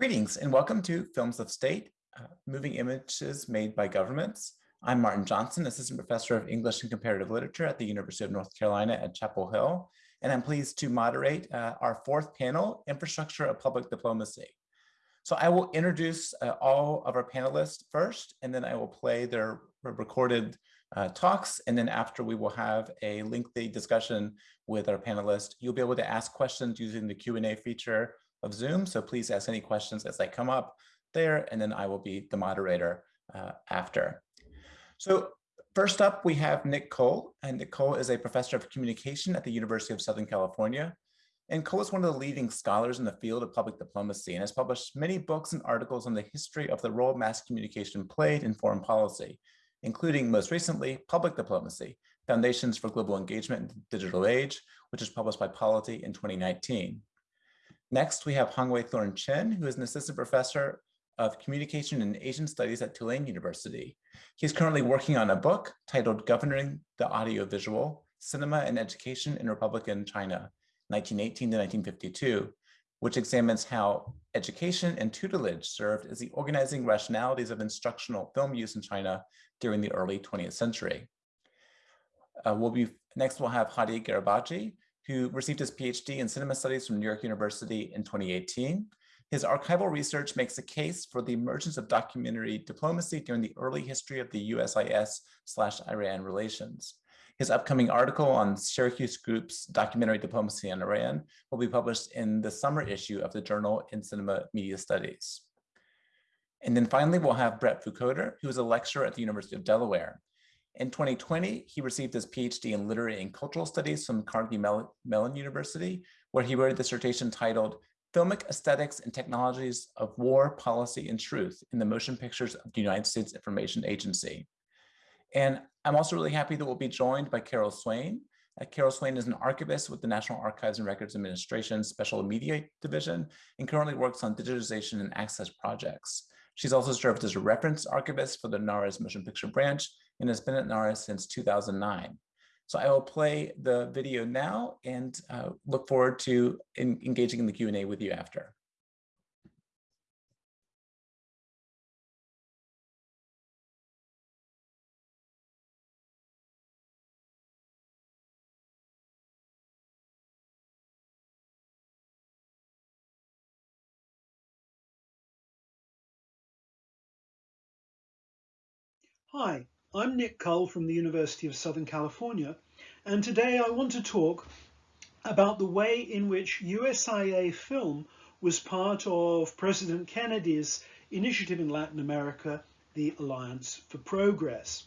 Greetings and welcome to Films of State, uh, Moving Images Made by Governments. I'm Martin Johnson, Assistant Professor of English and Comparative Literature at the University of North Carolina at Chapel Hill, and I'm pleased to moderate uh, our fourth panel, Infrastructure of Public Diplomacy. So I will introduce uh, all of our panelists first, and then I will play their recorded uh, talks. And then after we will have a lengthy discussion with our panelists, you'll be able to ask questions using the Q&A feature of Zoom. So please ask any questions as they come up there, and then I will be the moderator uh, after. So first up, we have Nick Cull, and Nick Cull is a professor of communication at the University of Southern California. And Cull is one of the leading scholars in the field of public diplomacy and has published many books and articles on the history of the role mass communication played in foreign policy, including most recently, Public Diplomacy, Foundations for Global Engagement in the Digital Age, which is published by Polity in 2019. Next, we have Hongwei Thorn Chen, who is an assistant professor of communication and Asian studies at Tulane University. He's currently working on a book titled Governing the Audiovisual, Cinema and Education in Republican China, 1918 to 1952, which examines how education and tutelage served as the organizing rationalities of instructional film use in China during the early 20th century. Uh, we'll be, next we'll have Hadi Gharabaghi, who received his PhD in cinema studies from New York University in 2018. His archival research makes a case for the emergence of documentary diplomacy during the early history of the USIS slash Iran relations. His upcoming article on Syracuse Group's documentary diplomacy on Iran will be published in the summer issue of the Journal in Cinema Media Studies. And then finally, we'll have Brett Fucoder, who is a lecturer at the University of Delaware. In 2020, he received his PhD in Literary and Cultural Studies from Carnegie Mellon University, where he wrote a dissertation titled Filmic Aesthetics and Technologies of War, Policy, and Truth in the Motion Pictures of the United States Information Agency. And I'm also really happy that we'll be joined by Carol Swain. Uh, Carol Swain is an archivist with the National Archives and Records Administration Special Media Division and currently works on digitization and access projects. She's also served as a reference archivist for the NARA's Motion Picture Branch and has been at NARA since 2009. So I will play the video now and uh, look forward to in engaging in the Q&A with you after. Hi, I'm Nick Cull from the University of Southern California, and today I want to talk about the way in which USIA film was part of President Kennedy's initiative in Latin America, the Alliance for Progress.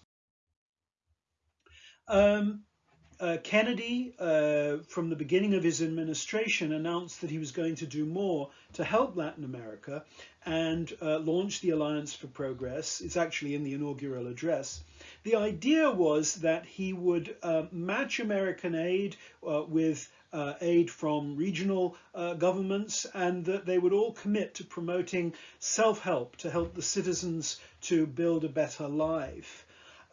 Um, uh, Kennedy, uh, from the beginning of his administration, announced that he was going to do more to help Latin America and uh, launch the Alliance for Progress. It's actually in the inaugural address. The idea was that he would uh, match American aid uh, with uh, aid from regional governments and that they would all commit to promoting self-help to help the citizens to build a better life.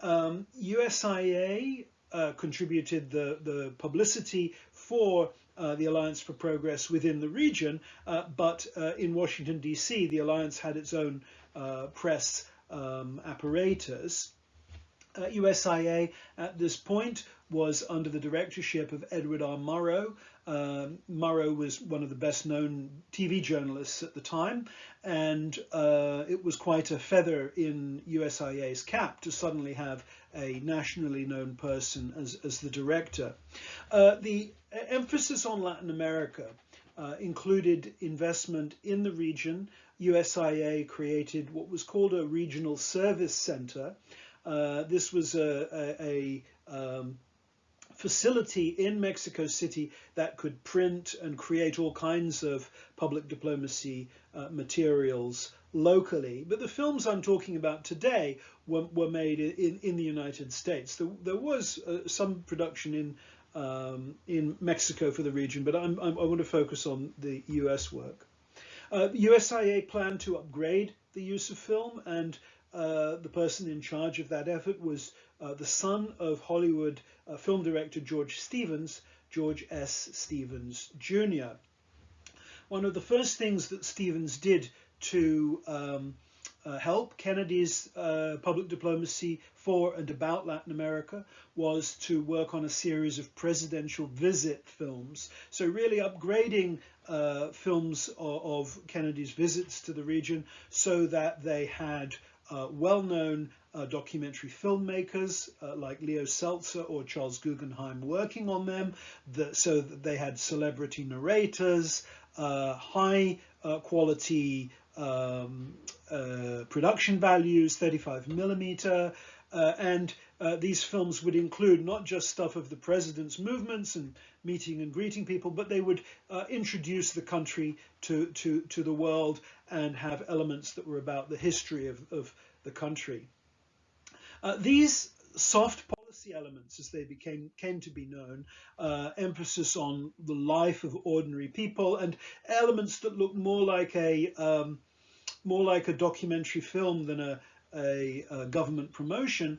Um, USIA uh, contributed the, the publicity for uh, the Alliance for Progress within the region, uh, but uh, in Washington, D.C., the Alliance had its own uh, press um, apparatus. USIA at this point was under the directorship of Edward R. Murrow. Um, Murrow was one of the best known TV journalists at the time, and uh, it was quite a feather in USIA's cap to suddenly have a nationally known person as, as the director. Uh, the emphasis on Latin America uh, included investment in the region. USIA created what was called a regional service center. Uh, this was a, a, a um, facility in Mexico City that could print and create all kinds of public diplomacy uh, materials locally. But the films I'm talking about today were, were made in, in the United States. There, there was uh, some production in um, in Mexico for the region, but I'm, I'm, i want to focus on the US work. Uh, USIA planned to upgrade the use of film and uh, the person in charge of that effort was uh, the son of Hollywood uh, film director George Stevens, George S. Stevens Jr. One of the first things that Stevens did to um, uh, help Kennedy's uh, public diplomacy for and about Latin America was to work on a series of presidential visit films. So really upgrading uh, films of, of, Kennedy's visits to the region so that they had well-known uh, documentary filmmakers uh, like Leo Seltzer or Charles Guggenheim working on them, the, so that they had celebrity narrators, high quality um, uh, production values, 35 millimeter, uh, and uh, these films would include not just stuff of the president's movements and meeting and greeting people, but they would uh, introduce the country to, to, to the world and have elements that were about the history of, of the country. Uh, these soft policy elements, as they became came to be known, uh, emphasis on the life of ordinary people and elements that look more like a um, more like a documentary film than a, a, a government promotion,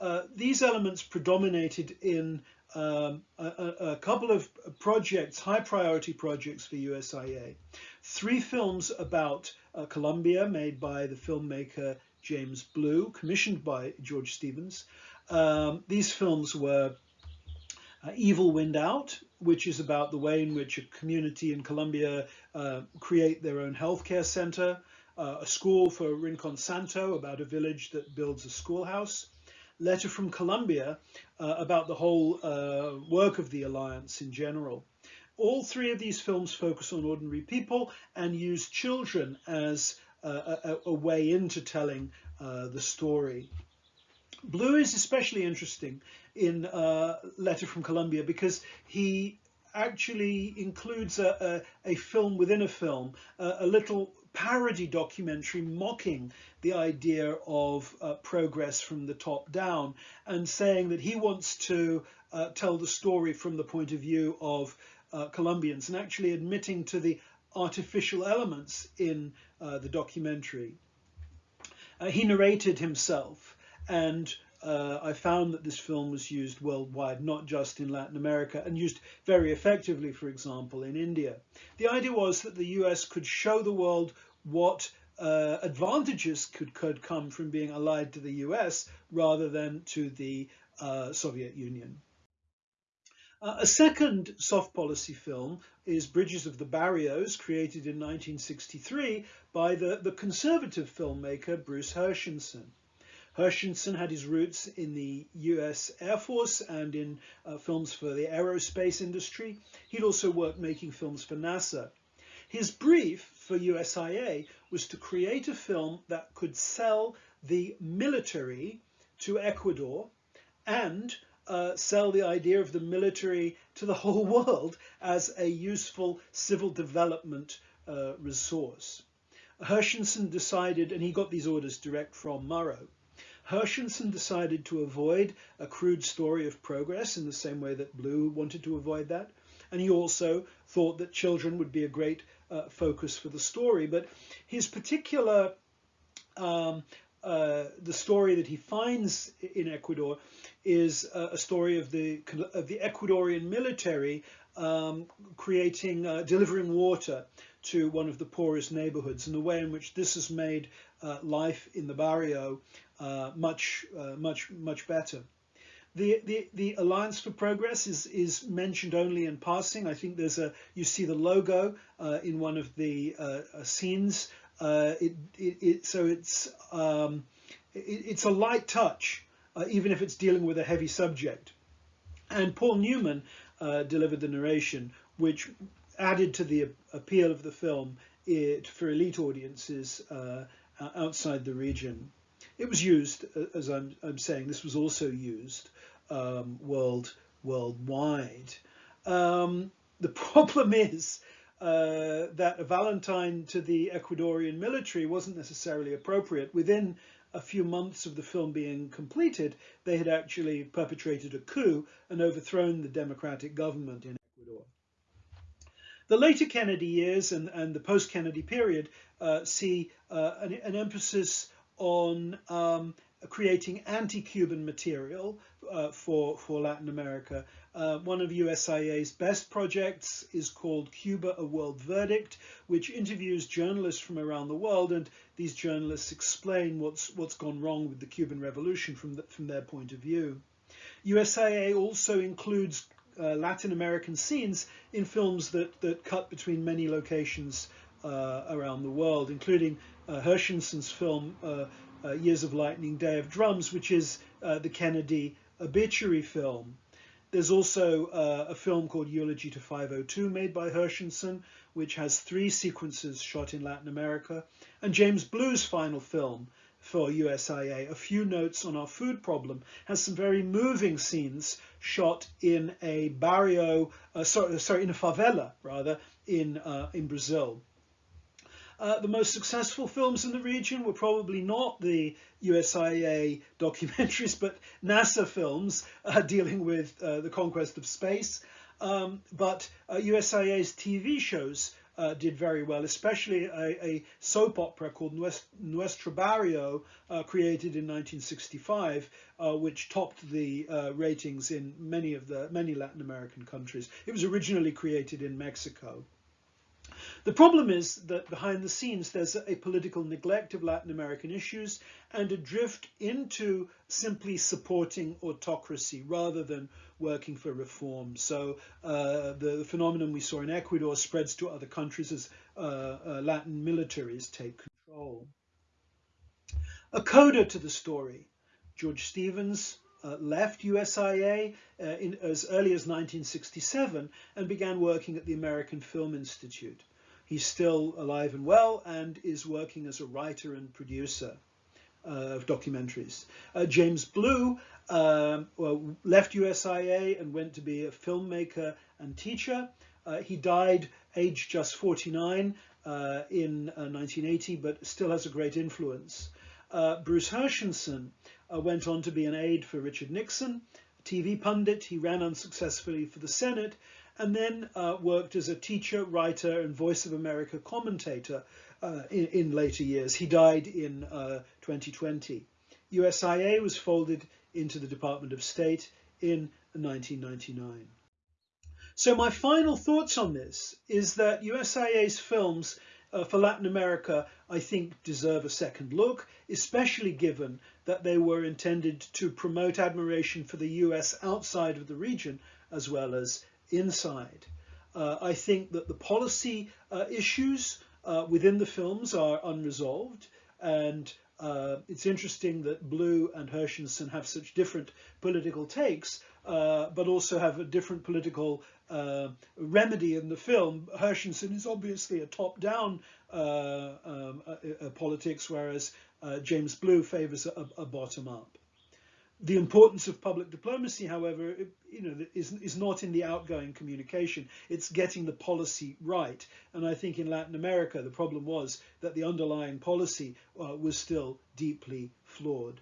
uh, these elements predominated in um, a, a, couple of projects, high priority projects for USIA. Three films about uh, Colombia made by the filmmaker James Blue, commissioned by George Stevens. Um, these films were uh, Evil Wind Out, which is about the way in which a community in Colombia uh, create their own healthcare center uh, a school for Rincon Santo about a village that builds a schoolhouse, letter from Colombia uh, about the whole uh, work of the Alliance in general. All three of these films focus on ordinary people and use children as a, a, way into telling uh, the story. Blue is especially interesting in uh, Letter from Colombia because he actually includes a, a, a film within a film, a little parody documentary mocking the idea of uh, progress from the top down and saying that he wants to uh, tell the story from the point of view of uh, Colombians and actually admitting to the artificial elements in uh, the documentary. Uh, he narrated himself and uh, I found that this film was used worldwide, not just in Latin America, and used very effectively, for example, in India. The idea was that the US could show the world what uh, advantages could, could come from being allied to the US rather than to the uh, Soviet Union. Uh, a second soft policy film is Bridges of the Barrios, created in 1963 by the, the conservative filmmaker Bruce Herschensohn. Herschensohn had his roots in the US Air Force and in uh, films for the aerospace industry. He'd also worked making films for NASA. His brief for USIA was to create a film that could sell the military to Ecuador and uh, sell the idea of the military to the whole world as a useful civil development uh, resource. Herschensohn decided, and he got these orders direct from Murrow, Herschensohn decided to avoid a crude story of progress in the same way that Blue wanted to avoid that. And he also thought that children would be a great uh, focus for the story. But his particular, um, uh, the story that he finds in Ecuador is a story of the, of the Ecuadorian military um, creating, uh, delivering water to one of the poorest neighborhoods and the way in which this has made uh, life in the barrio uh, much, uh, much, much better. The, the, the Alliance for Progress is, is mentioned only in passing. I think there's a, you see the logo uh, in one of the uh, uh, scenes. It, it, it, so it's, um, it's a light touch, even if it's dealing with a heavy subject. And Paul Newman delivered the narration, which added to the appeal of the film it, for elite audiences uh, outside the region. It was used, uh, as I'm, I'm saying, this was also used um, world worldwide. Um, the problem is uh, that a Valentine to the Ecuadorian military wasn't necessarily appropriate. Within a few months of the film being completed, they had actually perpetrated a coup and overthrown the democratic government in Ecuador. The later Kennedy years and, and the post-Kennedy period uh, see uh, an, an, emphasis on um, creating anti-Cuban material uh, for, for Latin America. Uh, one of USIA's best projects is called Cuba, A World Verdict, which interviews journalists from around the world, and these journalists explain what's, what's gone wrong with the Cuban Revolution from, the, from their point of view. USIA also includes uh, Latin American scenes in films that, that cut between many locations uh, around the world, including uh, film uh, uh, Years of Lightning, Day of Drums, which is uh, the Kennedy obituary film. There's also a film called Eulogy to 502 made by Herschensohn, which has three sequences shot in Latin America. And James Blue's final film for USIA, A Few Notes on Our Food Problem, has some very moving scenes shot in a barrio, uh, sorry, sorry, in a favela, rather, in, uh, in Brazil. Uh, the most successful films in the region were probably not the USIA documentaries, but NASA films uh, dealing with uh, the conquest of space. Um, but USIA's uh, TV shows uh, did very well, especially a, a soap opera called Nuestro Barrio, uh, created in 1965, uh, which topped the ratings in many of the many Latin American countries. It was originally created in Mexico. The problem is that behind the scenes there's a political neglect of Latin American issues and a drift into simply supporting autocracy rather than working for reform. So uh, the phenomenon we saw in Ecuador spreads to other countries as uh, uh, Latin militaries take control. A coda to the story, George Stevens uh, left USIA uh, in, as early as 1967 and began working at the American Film Institute. He's still alive and well and is working as a writer and producer uh, of documentaries. Uh, James Blue um, well, left USIA and went to be a filmmaker and teacher. Uh, he died aged just 49 uh, in 1980, uh, but still has a great influence. Uh, Bruce Herschensohn went on to be an aide for Richard Nixon, a TV pundit. He ran unsuccessfully for the Senate and then uh, worked as a teacher, writer, and Voice of America commentator uh, in, in, later years. He died in uh, 2020. USIA was folded into the Department of State in 1999. So my final thoughts on this is that USIA's films uh, for Latin America, I think, deserve a second look, especially given that they were intended to promote admiration for the US outside of the region, as well as inside. Uh, I think that the policy uh, issues uh, within the films are unresolved and uh, it's interesting that Blue and Herschensohn have such different political takes, uh, but also have a different political remedy in the film. Herschensohn is obviously a top-down um, politics, whereas James Blue favors a, a bottom-up. The importance of public diplomacy, however, you know, is, is not in the outgoing communication. It's getting the policy right. And I think in Latin America, the problem was that the underlying policy uh, was still deeply flawed.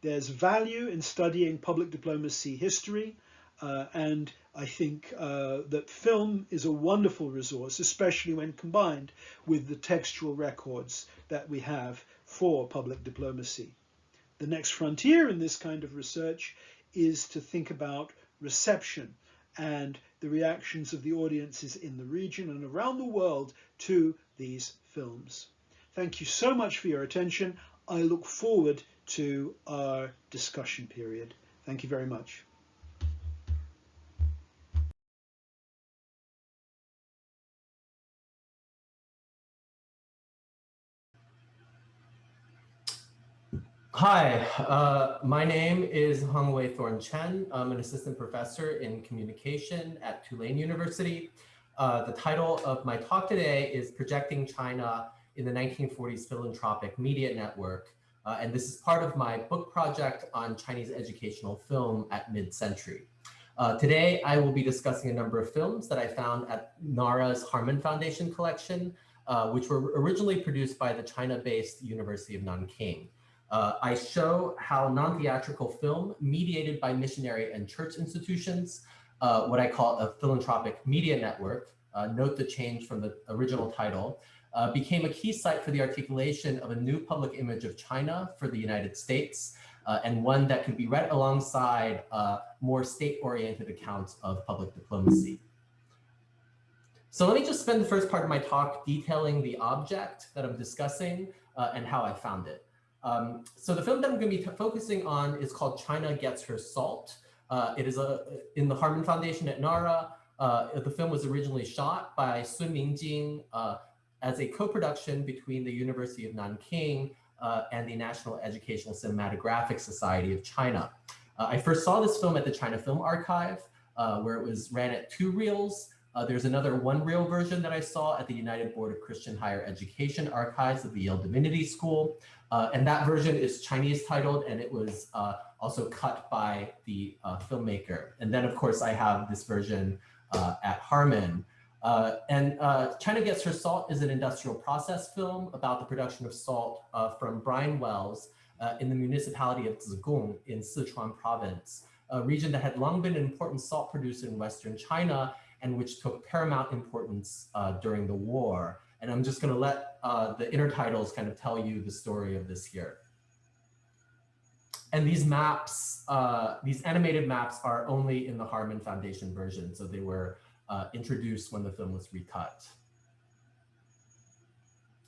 There's value in studying public diplomacy history. Uh, and I think uh, that film is a wonderful resource, especially when combined with the textual records that we have for public diplomacy. The next frontier in this kind of research is to think about reception and the reactions of the audiences in the region and around the world to these films. Thank you so much for your attention. I look forward to our discussion period. Thank you very much. Hi, uh, my name is Hongwei Thorn Chen. I'm an assistant professor in communication at Tulane University. Uh, the title of my talk today is Projecting China in the 1940s Philanthropic Media Network. Uh, and this is part of my book project on Chinese educational film at mid-century. Uh, today, I will be discussing a number of films that I found at NARA's Harmon Foundation collection, uh, which were originally produced by the China-based University of Nanking. Uh, I show how non-theatrical film mediated by missionary and church institutions, uh, what I call a philanthropic media network, uh, note the change from the original title, uh, became a key site for the articulation of a new public image of China for the United States, uh, and one that can be read alongside uh, more state-oriented accounts of public diplomacy. So let me just spend the first part of my talk detailing the object that I'm discussing and how I found it. Um, so the film that I'm going to be focusing on is called China Gets Her Salt. Uh, it is a, in the Harmon Foundation at NARA. Uh, the film was originally shot by Sun Mingjing uh, as a co-production between the University of Nanking uh, and the National Educational Cinematographic Society of China. Uh, I first saw this film at the China Film Archive, uh, where it was ran at two reels. Uh, there's another one reel version that I saw at the United Board of Christian Higher Education Archives of the Yale Divinity School. Uh, and that version is Chinese titled, and it was uh, also cut by the filmmaker. And then, of course, I have this version at Harmon. Uh, and uh, China Gets Her Salt is an industrial process film about the production of salt uh, from brine wells uh, in the municipality of Zigong in Sichuan province, a region that had long been an important salt producer in Western China and which took paramount importance uh, during the war. And I'm just going to let uh, the intertitles kind of tell you the story of this here. And these maps, these animated maps are only in the Harmon Foundation version. So they were uh, introduced when the film was recut.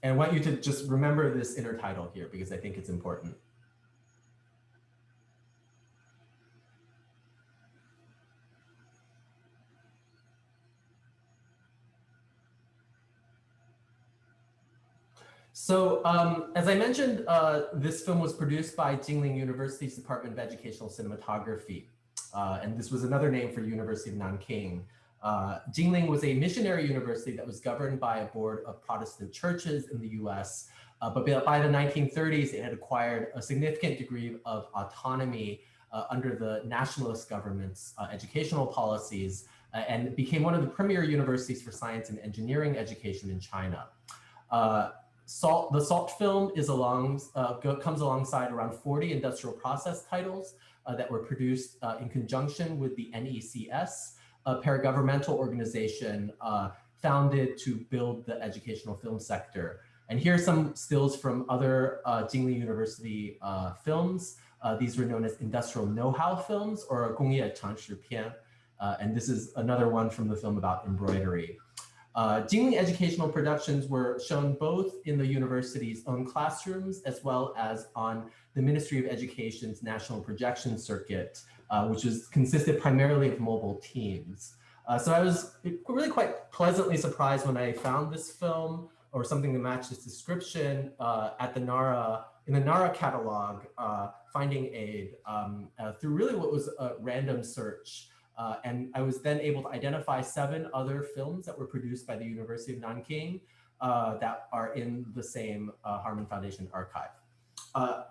And I want you to just remember this intertitle here because I think it's important. So um, as I mentioned, uh, this film was produced by Jinling University's Department of Educational Cinematography. Uh, and this was another name for University of Nanking. Uh, Jinling was a missionary university that was governed by a board of Protestant churches in the US. Uh, but by the 1930s, it had acquired a significant degree of autonomy uh, under the nationalist government's uh, educational policies and became one of the premier universities for science and engineering education in China. Salt, the Salt film is along, uh, comes alongside around 40 industrial process titles uh, that were produced uh, in conjunction with the NECS, a paragovernmental organization uh, founded to build the educational film sector. And here are some stills from other uh, Jinling University uh, films. these were known as industrial know-how films or Gongye Changshi Pian. and this is another one from the film about embroidery. Uh, Jinling educational productions were shown both in the university's own classrooms as well as on the Ministry of Education's national projection circuit uh, which was consisted primarily of mobile teams. Uh, so I was really quite pleasantly surprised when I found this film or something to match this description uh, at the NARA, in the NARA catalog, uh, finding aid um, uh, through really what was a random search. Uh, and I was then able to identify seven other films that were produced by the University of Nanking that are in the same Harmon Foundation archive.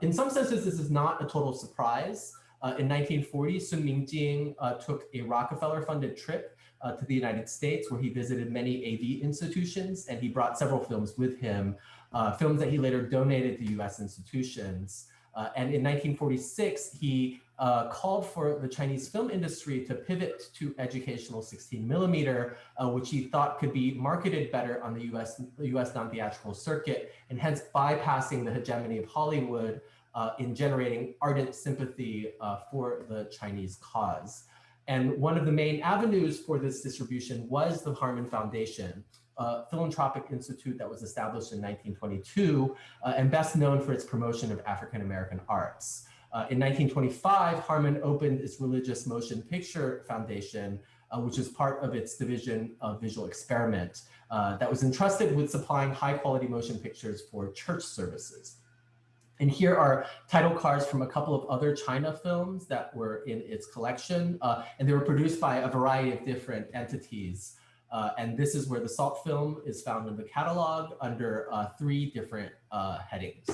in some senses, this is not a total surprise. Uh, in 1940, Sun Mingjing uh, took a Rockefeller-funded trip uh, to the United States where he visited many AV institutions and he brought several films with him, uh, films that he later donated to US institutions. Uh, and in 1946, he uh, called for the Chinese film industry to pivot to educational 16 millimeter, which he thought could be marketed better on the US, US non-theatrical circuit and hence bypassing the hegemony of Hollywood uh, in generating ardent sympathy uh, for the Chinese cause. And one of the main avenues for this distribution was the Harmon Foundation, a philanthropic institute that was established in 1922 uh, and best known for its promotion of African-American arts. Uh, in 1925, Harmon opened its Religious Motion Picture Foundation, uh, which is part of its division of visual experiment uh, that was entrusted with supplying high quality motion pictures for church services. And here are title cards from a couple of other China films that were in its collection, uh, and they were produced by a variety of different entities. Uh, and this is where the SALT film is found in the catalog under three different headings.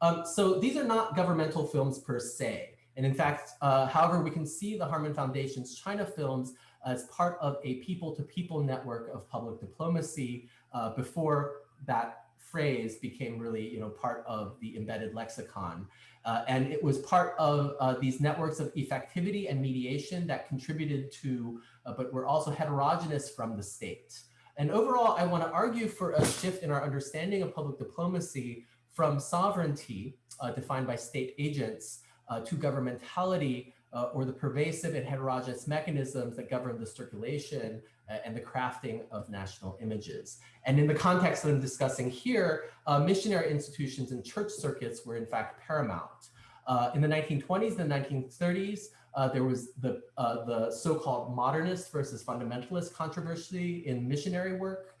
Um, so these are not governmental films per se. And in fact, uh, however, we can see the Harmon Foundation's China films as part of a people-to-people -people network of public diplomacy uh, before that phrase became really, you know, part of the embedded lexicon. Uh, and it was part of uh, these networks of effectivity and mediation that contributed to, uh, but were also heterogeneous from the state. And overall, I want to argue for a shift in our understanding of public diplomacy from sovereignty uh, defined by state agents uh, to governmentality uh, or the pervasive and heterogeneous mechanisms that govern the circulation uh, and the crafting of national images. And in the context that I'm discussing here, uh, missionary institutions and church circuits were in fact paramount. Uh, in the 1920s and 1930s, uh, there was the, uh, the so-called modernist versus fundamentalist controversy in missionary work,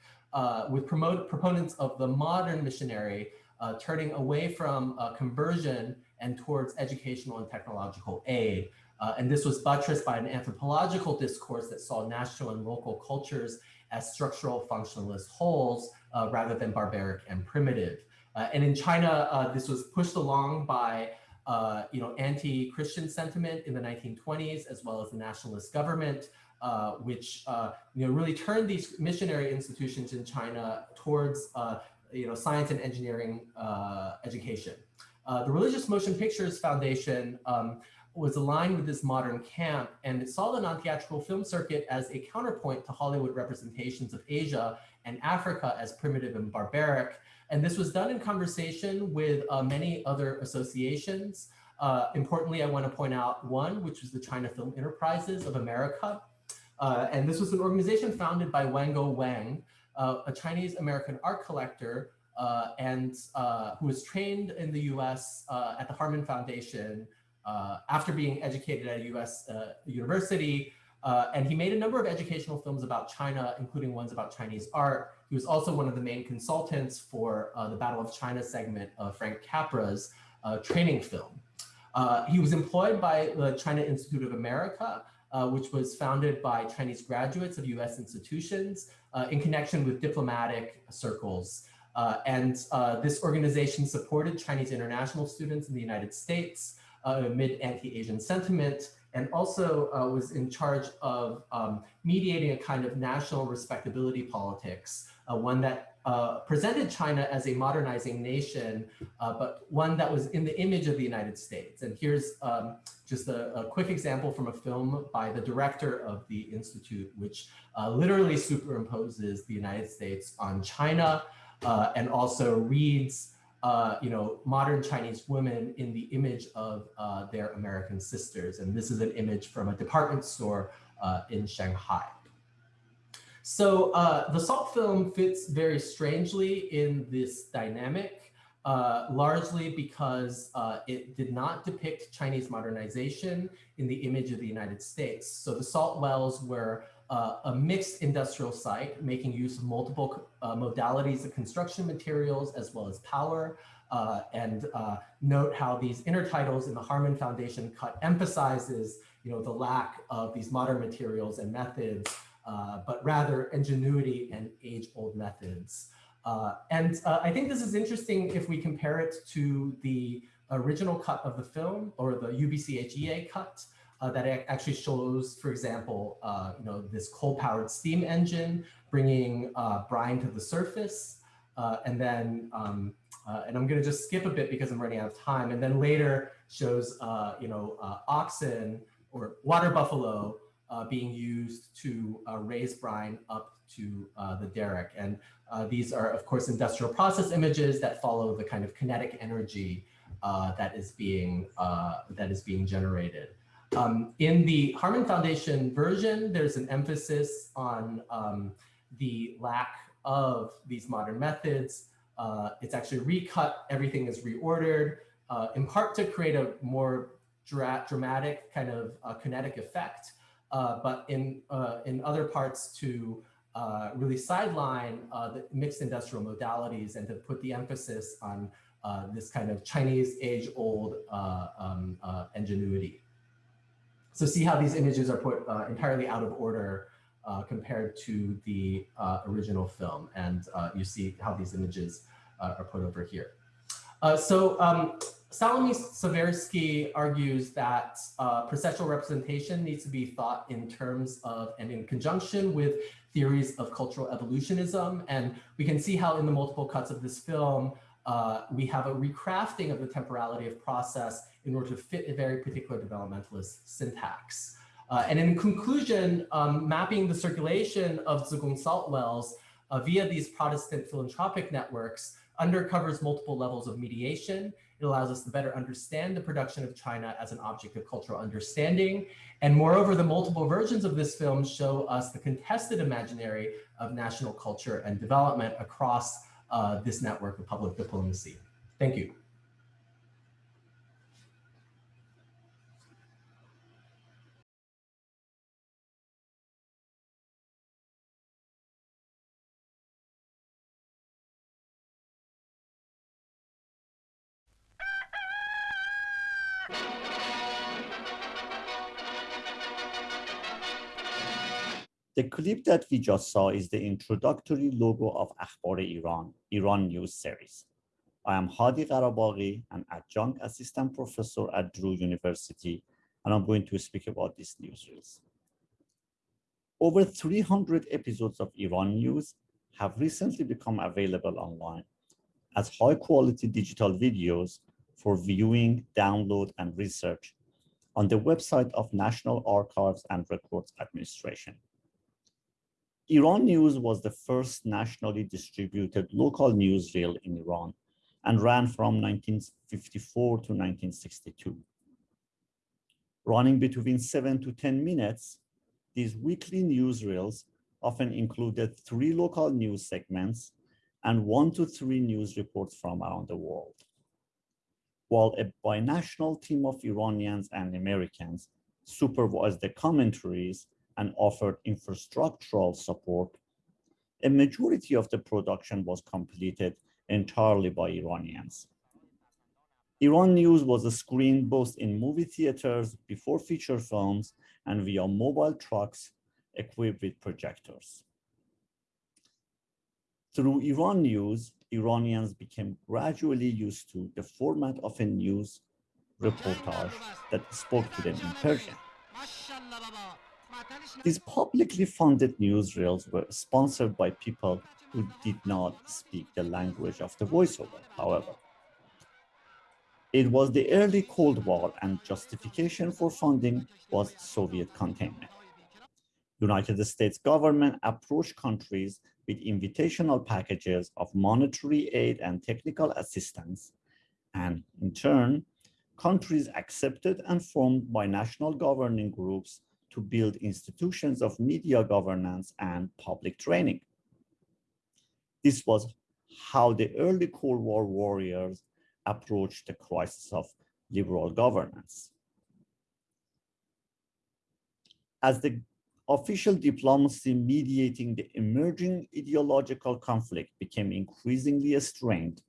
with promote, proponents of the modern missionary turning away from conversion and towards educational and technological aid. Uh, and this was buttressed by an anthropological discourse that saw national and local cultures as structural functionalist wholes uh, rather than barbaric and primitive. Uh, and in China, uh, this was pushed along by uh, you know, anti-Christian sentiment in the 1920s, as well as the nationalist government, uh, which you know, really turned these missionary institutions in China towards you know, science and engineering education. Uh, the Religious Motion Pictures Foundation um, was aligned with this modern camp and it saw the non-theatrical film circuit as a counterpoint to Hollywood representations of Asia and Africa as primitive and barbaric. And this was done in conversation with uh, many other associations. Uh, importantly, I want to point out one, which was the China Film Enterprises of America. Uh, and this was an organization founded by Wango Weng, uh, a Chinese American art collector uh, and uh, who was trained in the US uh, at the Harmon Foundation uh, after being educated at a US uh, university. And he made a number of educational films about China, including ones about Chinese art. He was also one of the main consultants for the Battle of China segment of Frank Capra's training film. he was employed by the China Institute of America, which was founded by Chinese graduates of US institutions in connection with diplomatic circles. Uh, and uh, this organization supported Chinese international students in the United States uh, amid anti-Asian sentiment and also uh, was in charge of um, mediating a kind of national respectability politics, uh, one that uh, presented China as a modernizing nation, but one that was in the image of the United States. And here's um, just a, a, quick example from a film by the director of the Institute, which literally superimposes the United States on China uh, and also reads uh, you know, modern Chinese women in the image of uh, their American sisters. And this is an image from a department store uh, in Shanghai. So uh, the Salt film fits very strangely in this dynamic, uh, largely because it did not depict Chinese modernization in the image of the United States. So the salt wells were uh, a mixed industrial site making use of multiple uh, modalities of construction materials as well as power. Uh, and uh, note how these intertitles in the Harmon Foundation cut emphasizes you know, the lack of these modern materials and methods, uh, but rather ingenuity and age-old methods. Uh, and I think this is interesting if we compare it to the original cut of the film or the UBCHEA cut, uh, that actually shows, for example, uh, you know, this coal-powered steam engine bringing uh, brine to the surface. Uh, and then, um, uh, and I'm going to just skip a bit because I'm running out of time. And then later shows, uh, you know, oxen or water buffalo being used to raise brine up to the derrick. And these are, of course, industrial process images that follow the kind of kinetic energy that is being that is being generated. Um, in the Harmon Foundation version, there's an emphasis on um, the lack of these modern methods. Uh, it's actually recut, everything is reordered, uh, in part to create a more dra dramatic kind of uh, kinetic effect, uh, but in, uh, in other parts to uh, really sideline the mixed industrial modalities and to put the emphasis on this kind of Chinese age-old um, ingenuity. So see how these images are put uh, entirely out of order uh, compared to the uh, original film. And uh, you see how these images uh, are put over here. Uh, so um, Salomé Skvirsky argues that processual representation needs to be thought in terms of and in conjunction with theories of cultural evolutionism. And we can see how in the multiple cuts of this film, uh, we have a recrafting of the temporality of process in order to fit a very particular developmentalist syntax. Uh, and in conclusion, um, mapping the circulation of Zigong salt wells uh, via these Protestant philanthropic networks undercovers multiple levels of mediation It allows us to better understand the production of China as an object of cultural understanding. And moreover, the multiple versions of this film show us the contested imaginary of national culture and development across uh, this network of public diplomacy. Thank you. Clip that we just saw is the introductory logo of Akhbar Iran, Iran News series. I am Hadi Gharabaghi, an adjunct assistant professor at Drew University, and I'm going to speak about these newsreels. Over 300 episodes of Iran News have recently become available online as high quality digital videos for viewing, download, and research on the website of National Archives and Records Administration. Iran News was the first nationally distributed local newsreel in Iran and ran from 1954 to 1962. Running between seven to 10 minutes, these weekly newsreels often included three local news segments and one to three news reports from around the world. While a binational team of Iranians and Americans supervised the commentaries and offered infrastructural support, a majority of the production was completed entirely by Iranians. Iran News was screened both in movie theaters before feature films and via mobile trucks equipped with projectors. Through Iran News, Iranians became gradually used to the format of a news reportage that spoke to them in Persian. These publicly funded newsreels were sponsored by people who did not speak the language of the voiceover, however. It was the early Cold War and justification for funding was Soviet containment. United States government approached countries with invitational packages of monetary aid and technical assistance. And in turn, countries accepted and formed binational governing groups to build institutions of media governance and public training. This was how the early Cold War warriors approached the crisis of liberal governance. As the official diplomacy mediating the emerging ideological conflict became increasingly strained,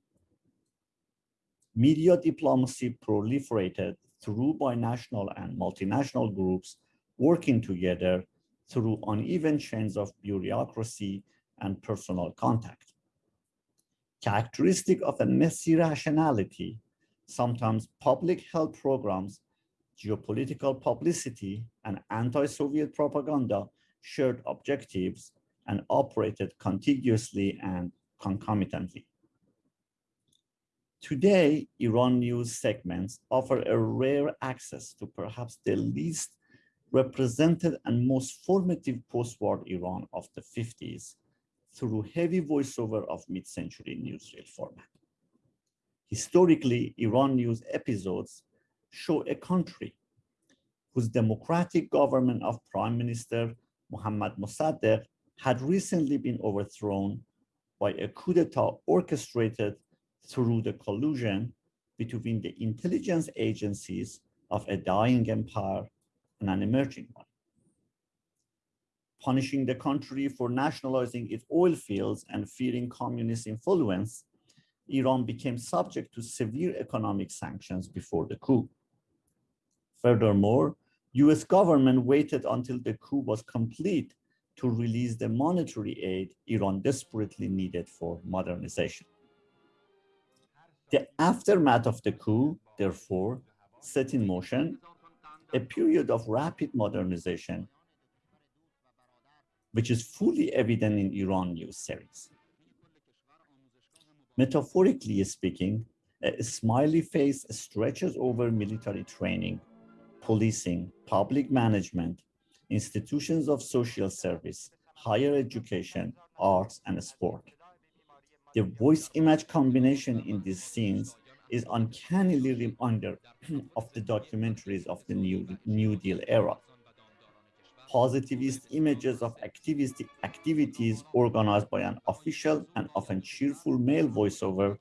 media diplomacy proliferated through binational and multinational groups working together through uneven chains of bureaucracy and personal contact. Characteristic of a messy rationality, sometimes public health programs, geopolitical publicity, and anti-Soviet propaganda shared objectives and operated contiguously and concomitantly. Today, Iran news segments offer a rare access to perhaps the least represented and most formative post-war Iran of the 50s through heavy voiceover of mid-century newsreel format. Historically, Iran news episodes show a country whose democratic government of Prime Minister Mohammad Mossadegh had recently been overthrown by a coup d'etat orchestrated through the collusion between the intelligence agencies of a dying empire and an emerging one. Punishing the country for nationalizing its oil fields and fearing communist influence, Iran became subject to severe economic sanctions before the coup. Furthermore, US government waited until the coup was complete to release the monetary aid Iran desperately needed for modernization. The aftermath of the coup, therefore, set in motion a period of rapid modernization, which is fully evident in Iran news series. Metaphorically speaking, a smiley face stretches over military training, policing, public management, institutions of social service, higher education, arts, and sport. The voice image combination in these scenes is uncannily reminder of the documentaries of the New, New Deal era. Positivist images of activist activities organized by an official and often cheerful male voiceover,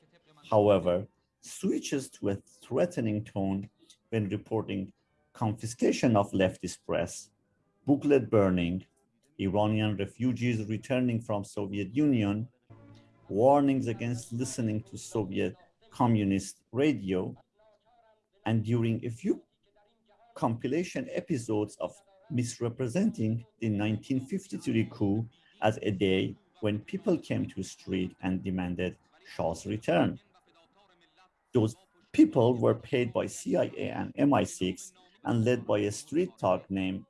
however, switches to a threatening tone when reporting confiscation of leftist press, booklet burning, Iranian refugees returning from Soviet Union, warnings against listening to Soviet communist radio, and during a few compilation episodes of misrepresenting the 1953 coup as a day when people came to the street and demanded Shah's return. Those people were paid by CIA and MI6 and led by a street talk named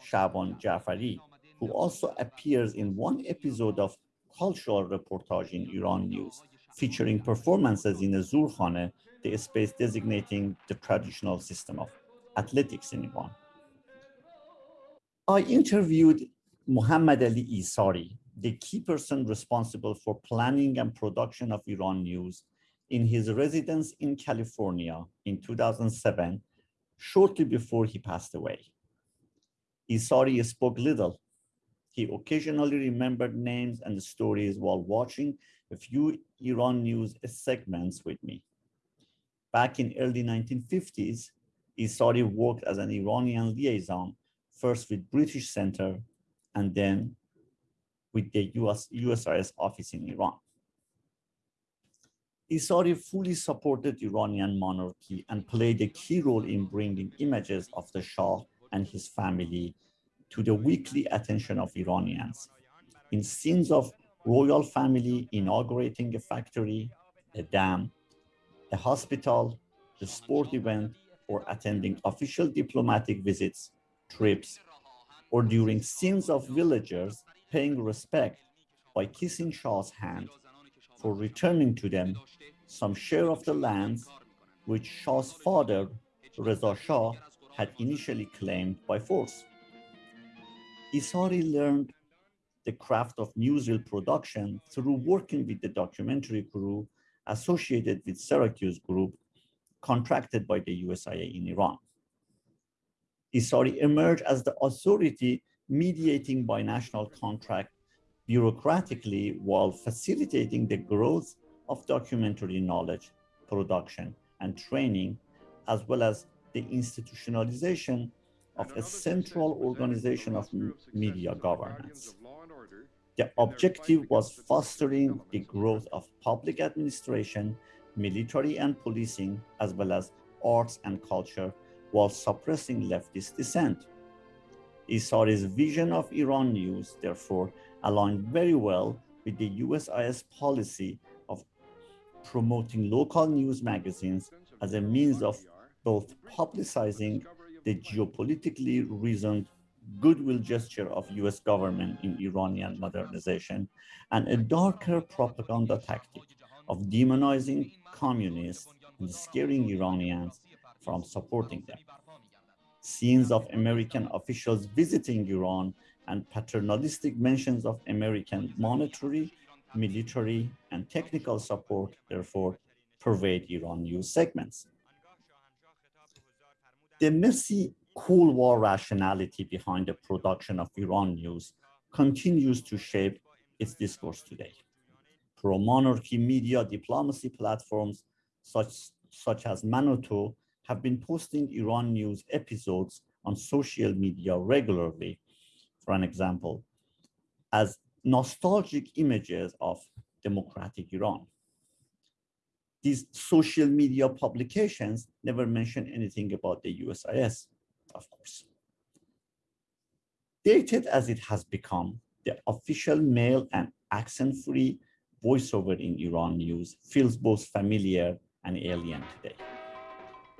Shaban Jafari, who also appears in one episode of cultural reportage in Iran News, featuring performances in a Zurkhane, the space designating the traditional system of athletics in Iran. I interviewed Muhammad Ali Issari, the key person responsible for planning and production of Iran News in his residence in California in 2007, shortly before he passed away. Issari spoke little. He occasionally remembered names and stories while watching a few Iran news segments with me. Back in early 1950s, Issari worked as an Iranian liaison, first with British Center and then with the US, USIS office in Iran. Issari fully supported Iranian monarchy and played a key role in bringing images of the Shah and his family to the weekly attention of Iranians. In scenes of royal family inaugurating a factory, a dam, a hospital, a sport event, or attending official diplomatic visits, trips, or during scenes of villagers paying respect by kissing Shah's hand for returning to them some share of the lands which Shah's father, Reza Shah, had initially claimed by force. Issari learned the craft of newsreel production through working with the documentary crew associated with Syracuse Group, contracted by the USIA in Iran. Issari emerged as the authority mediating binational contract bureaucratically while facilitating the growth of documentary knowledge, production, and training, as well as the institutionalization of a central organization of media governance. The objective was fostering the growth of public administration, military and policing, as well as arts and culture, while suppressing leftist dissent. Issari's vision of Iran news, therefore, aligned very well with the USIS policy of promoting local news magazines as a means of both publicizing the geopolitically reasoned goodwill gesture of US government in Iranian modernization and a darker propaganda tactic of demonizing communists and scaring Iranians from supporting them. Scenes of American officials visiting Iran and paternalistic mentions of American monetary, military, and technical support, therefore, pervade Iran news segments. The messy Cold War rationality behind the production of Iran news continues to shape its discourse today. Pro-monarchy media diplomacy platforms such, such as Manoto have been posting Iran news episodes on social media regularly, for an example, as nostalgic images of democratic Iran. These social media publications never mention anything about the USIS of course. Dated as it has become, the official male and accent-free voiceover in Iran news feels both familiar and alien today.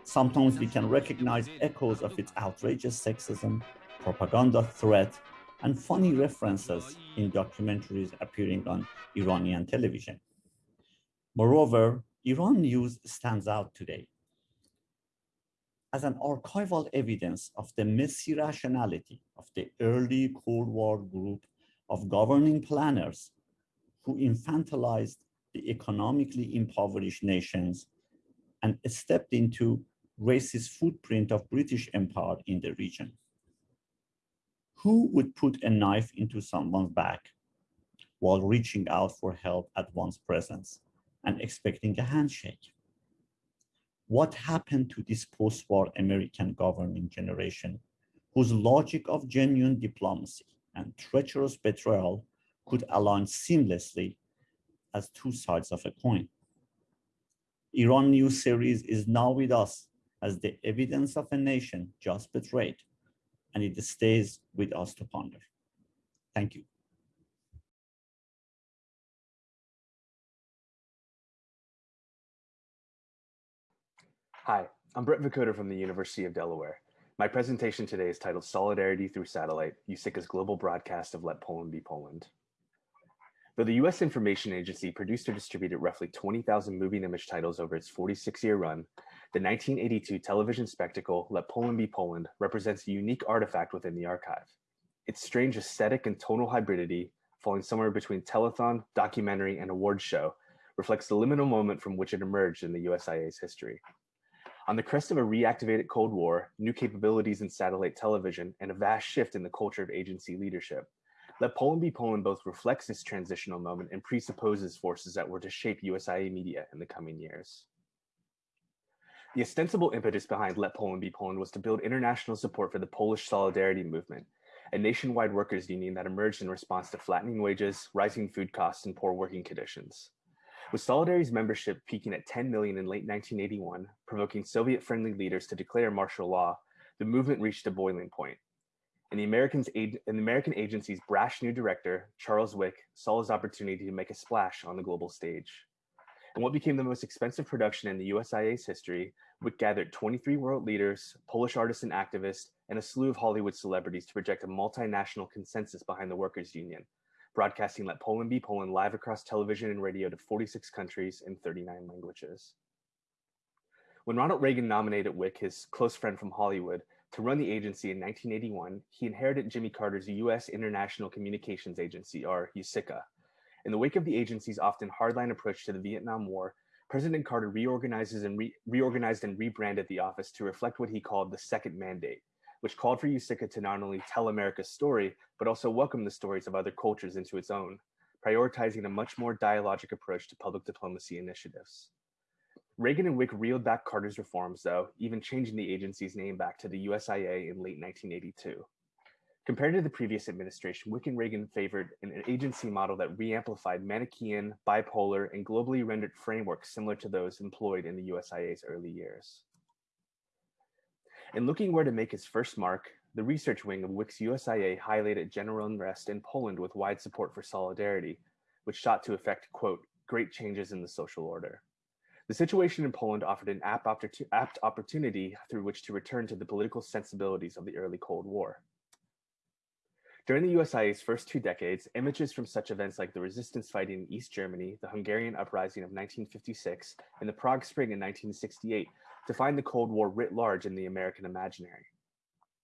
Sometimes we can recognize echoes of its outrageous sexism, propaganda threat, and funny references in documentaries appearing on Iranian television. Moreover, Iran news stands out today as an archival evidence of the messy rationality of the early Cold War group of governing planners who infantilized the economically impoverished nations and stepped into racist footprint of British Empire in the region. Who would put a knife into someone's back while reaching out for help at one's presence and expecting a handshake? What happened to this post-war American governing generation whose logic of genuine diplomacy and treacherous betrayal could align seamlessly as two sides of a coin? Iran News series is now with us as the evidence of a nation just betrayed, and it stays with us to ponder. Thank you. Hi, I'm Brett Vicoda from the University of Delaware. My presentation today is titled Solidarity Through Satellite, USICA's global broadcast of Let Poland Be Poland. Though the US Information Agency produced or distributed roughly 20,000 moving image titles over its 46-year run, the 1982 television spectacle Let Poland Be Poland represents a unique artifact within the archive. Its strange aesthetic and tonal hybridity, falling somewhere between telethon, documentary, and award show, reflects the liminal moment from which it emerged in the USIA's history. On the crest of a reactivated Cold War, new capabilities in satellite television, and a vast shift in the culture of agency leadership, Let Poland Be Poland both reflects this transitional moment and presupposes forces that were to shape USIA media in the coming years. The ostensible impetus behind Let Poland Be Poland was to build international support for the Polish Solidarity Movement, a nationwide workers' union that emerged in response to flattening wages, rising food costs, and poor working conditions. With Solidarity's membership peaking at 10 million in late 1981, provoking Soviet-friendly leaders to declare martial law, the movement reached a boiling point. And the, Americans, and the American agency's brash new director, Charles Wick, saw his opportunity to make a splash on the global stage. In what became the most expensive production in the USIA's history, Wick gathered 23 world leaders, Polish artists and activists, and a slew of Hollywood celebrities to project a multinational consensus behind the workers' union, broadcasting Let Poland Be Poland live across television and radio to 46 countries in 39 languages. When Ronald Reagan nominated Wick, his close friend from Hollywood, to run the agency in 1981, he inherited Jimmy Carter's U.S. International Communications Agency, or USICA. In the wake of the agency's often hardline approach to the Vietnam War, President Carter reorganizes and re reorganized and rebranded the office to reflect what he called the second mandate, which called for USICA to not only tell America's story, but also welcome the stories of other cultures into its own, prioritizing a much more dialogic approach to public diplomacy initiatives. Reagan and Wick reeled back Carter's reforms, though, even changing the agency's name back to the USIA in late 1982. Compared to the previous administration, Wick and Reagan favored an agency model that reamplified Manichaean, bipolar, and globally rendered frameworks similar to those employed in the USIA's early years. In looking where to make his first mark, the research wing of Wick's USIA highlighted general unrest in Poland with wide support for solidarity, which sought to effect, quote, great changes in the social order. The situation in Poland offered an apt opportunity through which to return to the political sensibilities of the early Cold War. During the USIA's first two decades, images from such events like the resistance fighting in East Germany, the Hungarian uprising of 1956, and the Prague Spring in 1968 defined the Cold War writ large in the American imaginary.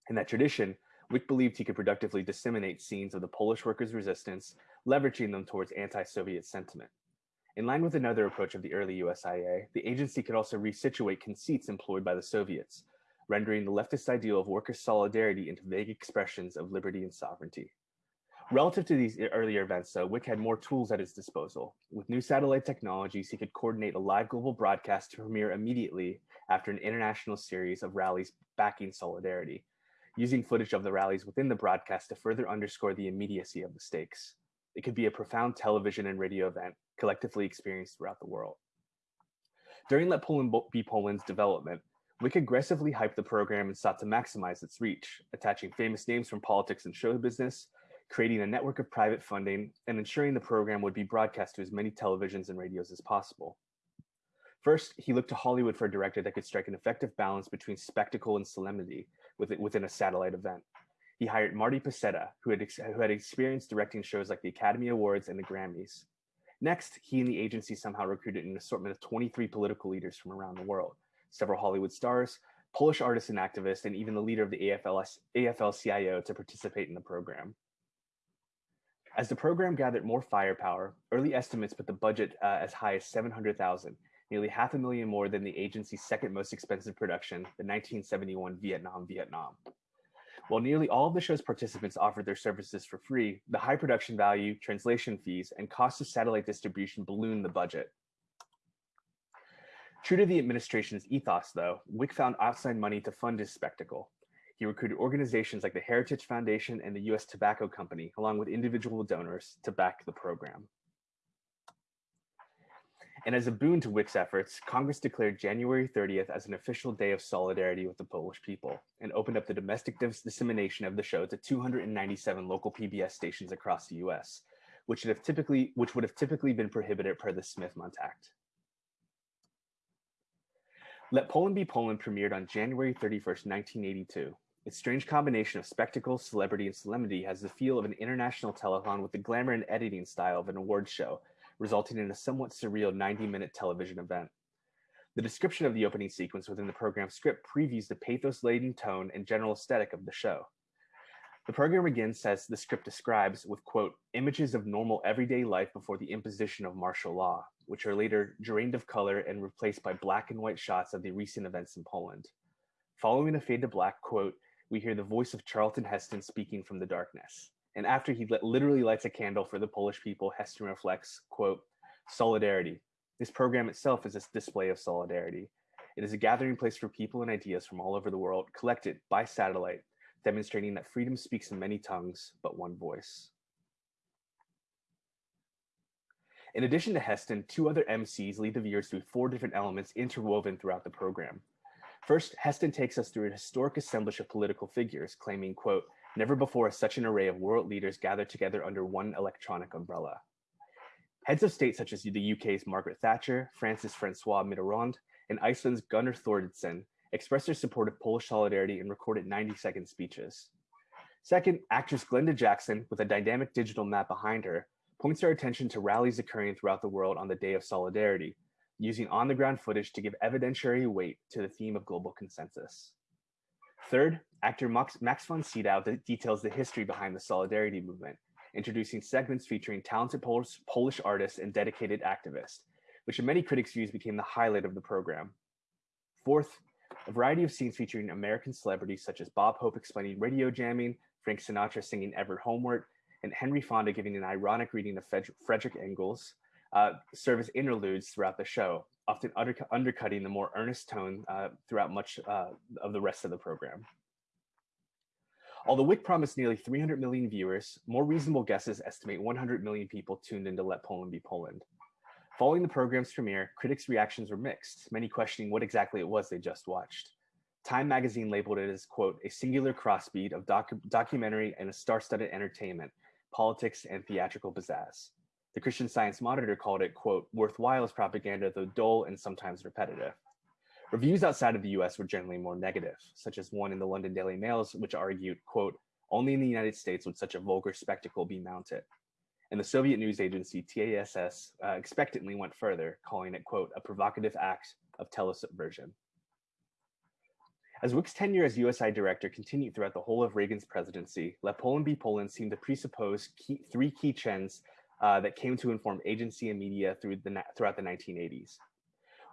In that tradition, Wick believed he could productively disseminate scenes of the Polish workers' resistance, leveraging them towards anti-Soviet sentiment. In line with another approach of the early USIA, the agency could also resituate conceits employed by the Soviets, rendering the leftist ideal of worker solidarity into vague expressions of liberty and sovereignty. Relative to these earlier events, though, Wick had more tools at his disposal. With new satellite technologies, he could coordinate a live global broadcast to premiere immediately after an international series of rallies backing solidarity, using footage of the rallies within the broadcast to further underscore the immediacy of the stakes. It could be a profound television and radio event collectively experienced throughout the world. During Let Poland Be Poland's development, Wick aggressively hyped the program and sought to maximize its reach, attaching famous names from politics and show business, creating a network of private funding, and ensuring the program would be broadcast to as many televisions and radios as possible. First, he looked to Hollywood for a director that could strike an effective balance between spectacle and solemnity within a satellite event. He hired Marty Pasetta, who had, who had experience directing shows like the Academy Awards and the Grammys. Next, he and the agency somehow recruited an assortment of 23 political leaders from around the world, several Hollywood stars, Polish artists and activists, and even the leader of the AFL-CIO to participate in the program. As the program gathered more firepower, early estimates put the budget uh, as high as 700,000, nearly half a million more than the agency's second most expensive production, the 1971 Vietnam Vietnam. While nearly all of the show's participants offered their services for free, the high production value, translation fees, and cost of satellite distribution ballooned the budget. True to the administration's ethos, though, Wick found outside money to fund his spectacle. He recruited organizations like the Heritage Foundation and the US Tobacco Company, along with individual donors, to back the program. And as a boon to Wick's efforts, Congress declared January 30th as an official day of solidarity with the Polish people and opened up the domestic dis dissemination of the show to 297 local PBS stations across the US, which would have typically, which would have typically been prohibited per the Smith-Mundt Act. Let Poland Be Poland premiered on January 31st, 1982. Its strange combination of spectacle, celebrity, and solemnity has the feel of an international telethon with the glamour and editing style of an award show, resulting in a somewhat surreal 90-minute television event. The description of the opening sequence within the program's script previews the pathos-laden tone and general aesthetic of the show. The program begins as the script describes with, quote, images of normal everyday life before the imposition of martial law, which are later drained of color and replaced by black and white shots of the recent events in Poland. Following a fade to black, quote, we hear the voice of Charlton Heston speaking from the darkness. And after he literally lights a candle for the Polish people, Heston reflects, quote, solidarity. This program itself is a display of solidarity. It is a gathering place for people and ideas from all over the world, collected by satellite, demonstrating that freedom speaks in many tongues, but one voice. In addition to Heston, two other MCs lead the viewers through four different elements interwoven throughout the program. First, Heston takes us through a historic assemblage of political figures, claiming, quote, never before has such an array of world leaders gathered together under one electronic umbrella. Heads of state such as the UK's Margaret Thatcher, France's Francois Mitterrand, and Iceland's Gunnar Thoroddsen expressed their support of Polish solidarity and recorded 90-second speeches. Second, actress Glenda Jackson, with a dynamic digital map behind her, points our attention to rallies occurring throughout the world on the Day of Solidarity, using on-the-ground footage to give evidentiary weight to the theme of global consensus. Third, actor Max, Max von Sydow details the history behind the Solidarity movement, introducing segments featuring talented Polish, Polish artists and dedicated activists, which in many critics' views became the highlight of the program. Fourth, a variety of scenes featuring American celebrities such as Bob Hope explaining radio jamming, Frank Sinatra singing Ever Homeward, and Henry Fonda giving an ironic reading of Frederick Engels, uh, serve as interludes throughout the show, often under undercutting the more earnest tone uh, throughout much uh, of the rest of the program. Although Wick promised nearly 300 million viewers, more reasonable guesses estimate 100 million people tuned in to Let Poland Be Poland. Following the program's premiere, critics' reactions were mixed, many questioning what exactly it was they just watched. Time magazine labeled it as, quote, a singular crossbeat of docu documentary and a star-studded entertainment, politics, and theatrical pizzazz. The Christian Science Monitor called it, quote, worthwhile as propaganda, though dull and sometimes repetitive. Reviews outside of the US were generally more negative, such as one in the London Daily Mails, which argued, quote, only in the United States would such a vulgar spectacle be mounted. And the Soviet news agency TASS uh, expectantly went further, calling it, quote, a provocative act of telesubversion. As Wick's tenure as USI director continued throughout the whole of Reagan's presidency, Let Poland Be Poland seemed to presuppose key, three key trends uh, that came to inform agency and media through the, throughout the 1980s.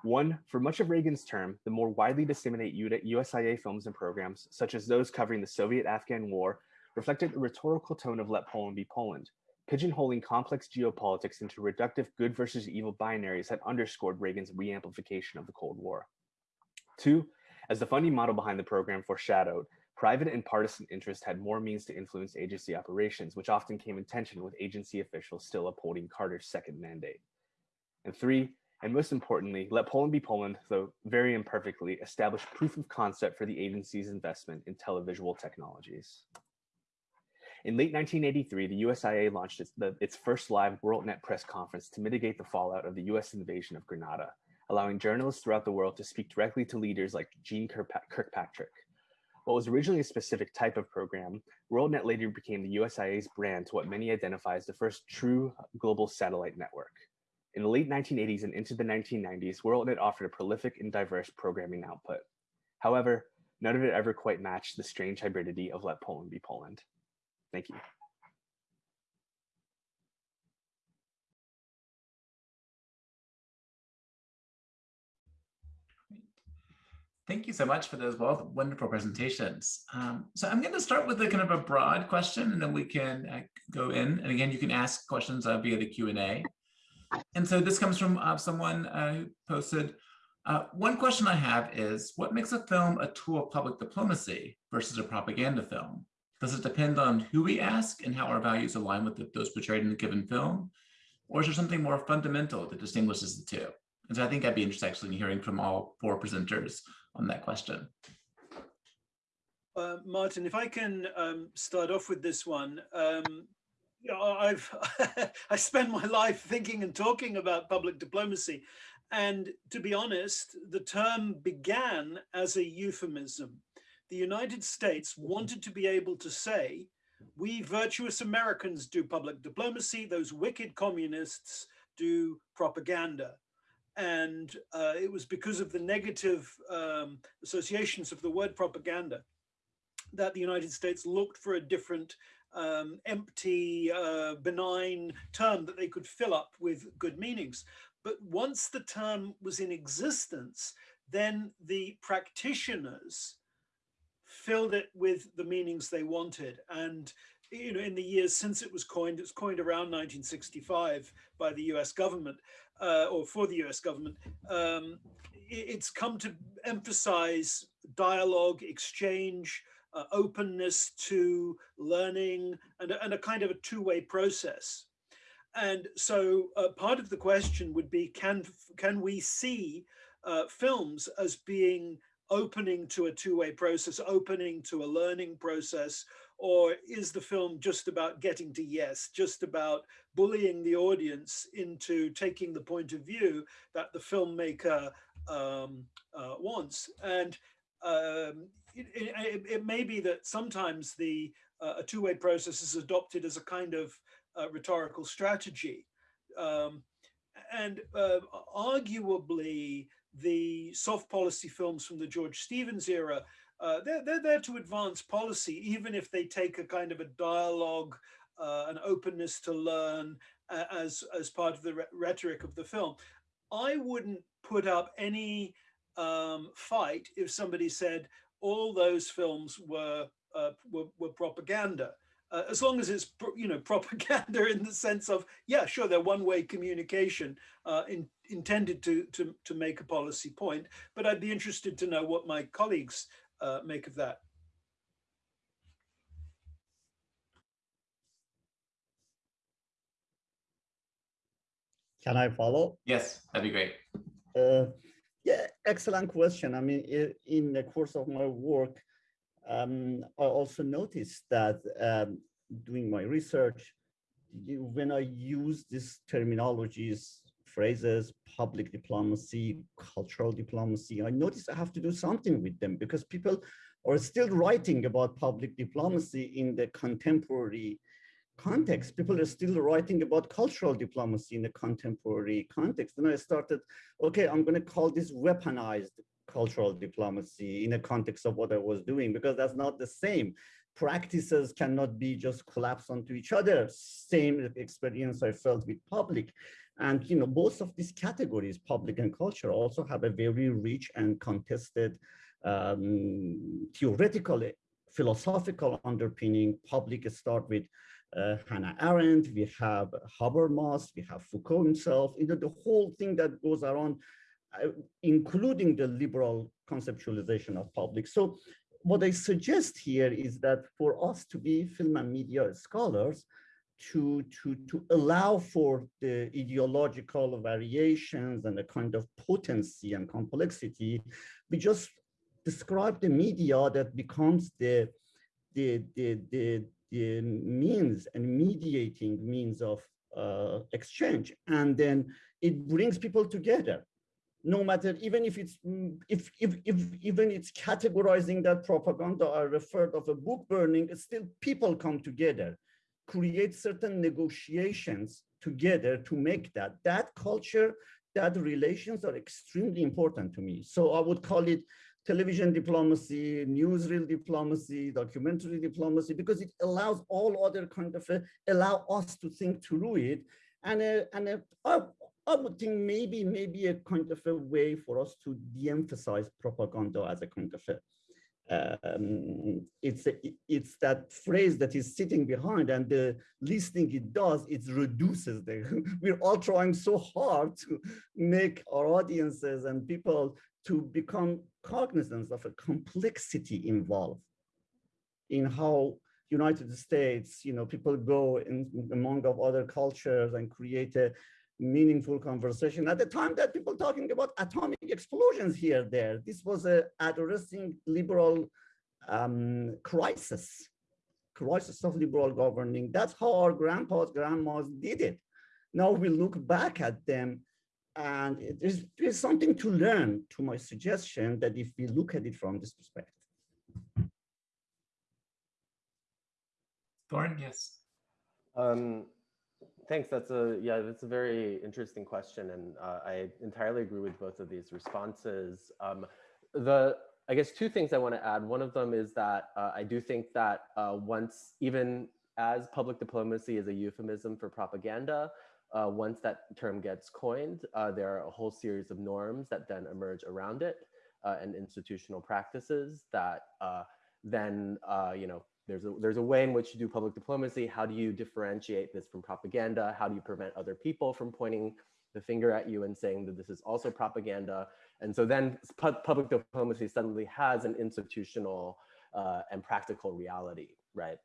One, for much of Reagan's term, the more widely disseminated USIA films and programs, such as those covering the Soviet-Afghan War, reflected the rhetorical tone of Let Poland Be Poland, pigeonholing complex geopolitics into reductive good versus evil binaries that underscored Reagan's reamplification of the Cold War. Two, as the funding model behind the program foreshadowed, private and partisan interest had more means to influence agency operations, which often came in tension with agency officials still upholding Carter's second mandate. And three, and most importantly, let Poland be Poland, though very imperfectly, establish proof of concept for the agency's investment in televisual technologies. In late 1983, the USIA launched its, the, its first live WorldNet press conference to mitigate the fallout of the US invasion of Grenada, allowing journalists throughout the world to speak directly to leaders like Jeane Kirkpatrick. What was originally a specific type of program, WorldNet later became the USIA's brand to what many identify as the first true global satellite network. In the late 1980s and into the 1990s, WorldNet offered a prolific and diverse programming output. However, none of it ever quite matched the strange hybridity of Let Poland Be Poland. Thank you. Thank you so much for those both wonderful presentations. Um, so I'm going to start with a kind of a broad question, and then we can uh, go in. And again, you can ask questions uh, via the Q&A. And so this comes from uh, someone uh, who posted, uh, one question I have is, what makes a film a tool of public diplomacy versus a propaganda film? Does it depend on who we ask and how our values align with the, those portrayed in the given film? Or is there something more fundamental that distinguishes the two? And so I think I'd be interested actually in hearing from all four presenters on that question. Uh, Martin, if I can um, start off with this one, um, I've I spend my life thinking and talking about public diplomacy, and to be honest, the term began as a euphemism. The United States wanted to be able to say, "We virtuous Americans do public diplomacy; those wicked communists do propaganda." And uh, it was because of the negative um, associations of the word propaganda that the United States looked for a different um, empty, uh, benign term that they could fill up with good meanings. But once the term was in existence, then the practitioners filled it with the meanings they wanted. And you know, in the years since it was coined, it's coined around 1965 by the US government uh, or for the US government, um, it's come to emphasize dialogue, exchange, uh, openness to learning, and, and a kind of a two-way process. And so uh, part of the question would be, can, can we see uh, films as being opening to a two-way process, opening to a learning process, or is the film just about getting to yes, just about bullying the audience into taking the point of view that the filmmaker um, uh, wants? And um, it, it, it, may be that sometimes the uh, a two-way process is adopted as a kind of uh, rhetorical strategy. Um, and uh, arguably, the soft policy films from the George Stevens era uh, they're, they're there to advance policy, even if they take a kind of a dialogue, uh, an openness to learn uh, as, as part of the re rhetoric of the film. I wouldn't put up any um, fight if somebody said all those films were, uh, were, were, propaganda. Uh, as long as it's you know propaganda in the sense of yeah sure they're one-way communication in, intended to, to to make a policy point but I'd be interested to know what my colleagues uh, make of that? Can I follow? Yes, that'd be great. Uh, yeah, excellent question. I mean, in the course of my work, um, I also noticed that um, doing my research, you, when I use these terminologies, phrases, public diplomacy, cultural diplomacy. I notice I have to do something with them because people are still writing about public diplomacy in the contemporary context. People are still writing about cultural diplomacy in the contemporary context. And I started, okay, I'm going to call this weaponized cultural diplomacy in the context of what I was doing, because that's not the same. Practices cannot be just collapsed onto each other. Same experience I felt with public. And you know, both of these categories, public and culture, also have a very rich and contested um, theoretical, philosophical underpinning. Public start with uh, Hannah Arendt, we have Habermas, we have Foucault himself, you know, the whole thing that goes around, uh, including the liberal conceptualization of public. So what I suggest here is that for us to be film and media scholars, to, to, to allow for the ideological variations and the kind of potency and complexity, we just describe the media that becomes the, the, the, the, the means and mediating means of uh, exchange. And then it brings people together no matter even if it's if, if if even it's categorizing that propaganda I referred of a book burning still people come together create certain negotiations together to make that. That culture, that relations are extremely important to me. So I would call it television diplomacy, newsreel diplomacy, documentary diplomacy, because it allows all other kind of, uh, allow us to think through it. And, uh, and uh, I would think maybe maybe a kind of a way for us to de-emphasize propaganda as a kind of a um, it's a, it's that phrase that is sitting behind and the least thing it does it reduces the we're all trying so hard to make our audiences and people to become cognizant of a complexity involved in how United States, you know, people go in among of other cultures and create a meaningful conversation. At the time that people talking about atomic explosions here there this was a addressing liberal um, crisis crisis of liberal governing. That's how our grandpas grandmas did it. Now we look back at them and there's, there's something to learn to my suggestion that if we look at it from this perspective. Thorn, yes. Um, Thanks. That's a yeah. That's a very interesting question, and uh, I entirely agree with both of these responses. Um, the I guess two things I want to add. One of them is that uh, I do think that uh, once even as public diplomacy is a euphemism for propaganda, uh, once that term gets coined, uh, there are a whole series of norms that then emerge around it uh, and institutional practices that then you know there's a, there's a way in which you do public diplomacy. How do you differentiate this from propaganda? How do you prevent other people from pointing the finger at you and saying that this is also propaganda? And so then pu public diplomacy suddenly has an institutional uh, and practical reality, right?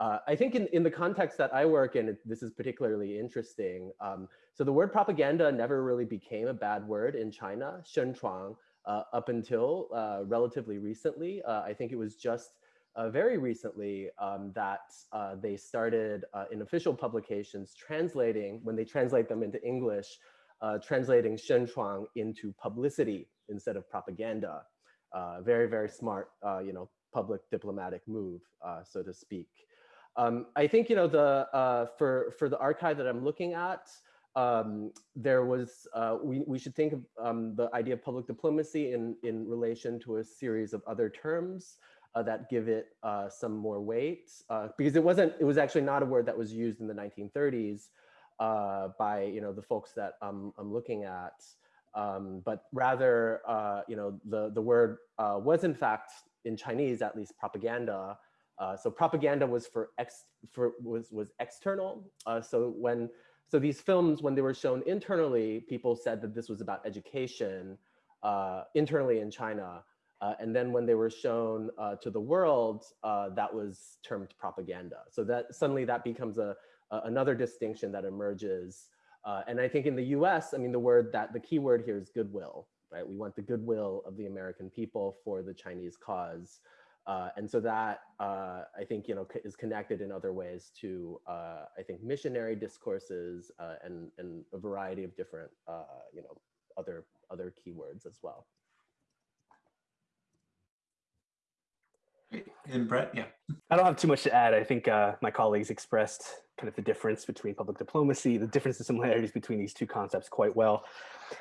Uh, I think in, in the context that I work in, this is particularly interesting. Um, so the word propaganda never really became a bad word in China, 宣传, uh, up until uh, relatively recently. Uh, I think it was just uh, very recently um, that uh, they started uh, in official publications translating, when they translate them into English, uh, translating 宣传 into publicity instead of propaganda. Uh, very, very smart, uh, you know, public diplomatic move, so to speak. Um, I think, you know, the for, for the archive that I'm looking at, um, there was, we, we should think of um, the idea of public diplomacy in, in relation to a series of other terms uh, that give it uh, some more weight uh, because it wasn't, it was actually not a word that was used in the 1930s uh, by, you know, the folks that I'm I'm looking at. Um, but rather, uh, you know, the, the word uh, was in fact in Chinese, at least propaganda. so propaganda was for ex for was was external. so when so these films, when they were shown internally, people said that this was about education internally in China. Uh, and then when they were shown uh, to the world, uh, that was termed propaganda. So that suddenly that becomes a, a another distinction that emerges. Uh, and I think in the US, I mean, the word that the key word here is goodwill, right? We want the goodwill of the American people for the Chinese cause. Uh, and so that uh, I think, you know, is connected in other ways to, I think, missionary discourses and, and a variety of different, you know, other, other keywords as well. And Brett, yeah. I don't have too much to add. I think uh, my colleagues expressed kind of the difference between public diplomacy, the difference and similarities between these two concepts quite well.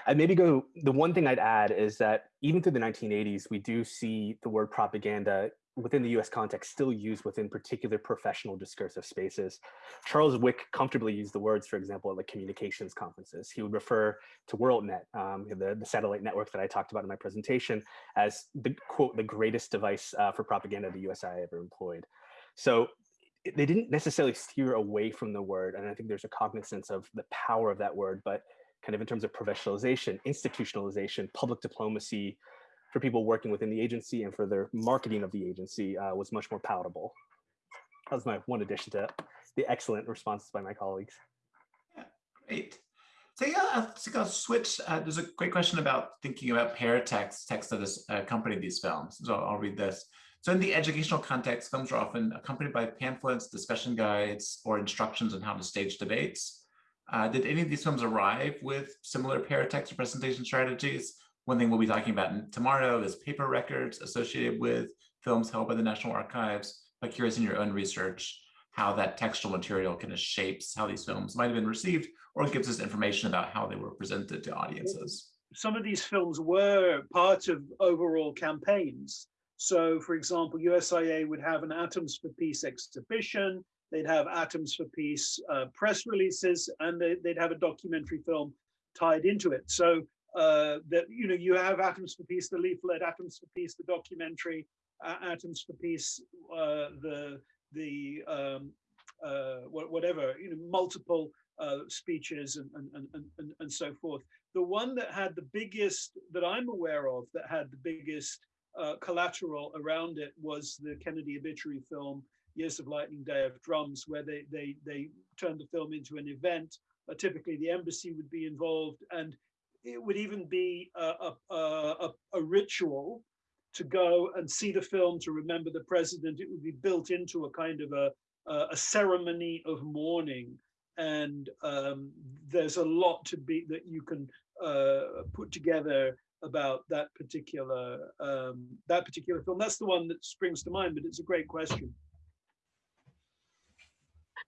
And maybe go, the one thing I'd add is that even through the 1980s, we do see the word propaganda within the US context still used within particular professional discursive spaces. Charles Wick comfortably used the words, for example, at like communications conferences. He would refer to WorldNet, um, the, the satellite network that I talked about in my presentation, as the quote, the greatest device uh, for propaganda the USI ever employed. So they didn't necessarily steer away from the word. And I think there's a cognizance of the power of that word, but kind of in terms of professionalization, institutionalization, public diplomacy, for people working within the agency and for their marketing of the agency uh, was much more palatable. That was my one addition to the excellent responses by my colleagues. Yeah, great. So yeah, I'll, I'll switch. Uh, there's a great question about thinking about paratext, text that uh, accompany these films. So I'll read this. So in the educational context, films are often accompanied by pamphlets, discussion guides, or instructions on how to stage debates. Uh, did any of these films arrive with similar paratext or presentation strategies? One thing we'll be talking about tomorrow is paper records associated with films held by the National Archives. But curious in your own research, how that textual material kind of shapes how these films might have been received or gives us information about how they were presented to audiences. Some of these films were part of overall campaigns. So for example, USIA would have an Atoms for Peace exhibition, they'd have Atoms for Peace uh, press releases, and they, would have a documentary film tied into it. So uh, that you know you have Atoms for Peace, the leaflet, Atoms for Peace, the documentary, uh, Atoms for Peace, uh, the the um, uh, whatever you know multiple uh, speeches and, and and and and so forth. The one that had the biggest that I'm aware of that had the biggest collateral around it was the Kennedy obituary film Years of Lightning, Day of Drums, where they they they turned the film into an event. typically, the embassy would be involved and it would even be a, a, a, a, ritual to go and see the film to remember the president. It would be built into a kind of a, a ceremony of mourning. And um, there's a lot to be that you can uh, put together about that particular um, that particular film. That's the one that springs to mind, but it's a great question.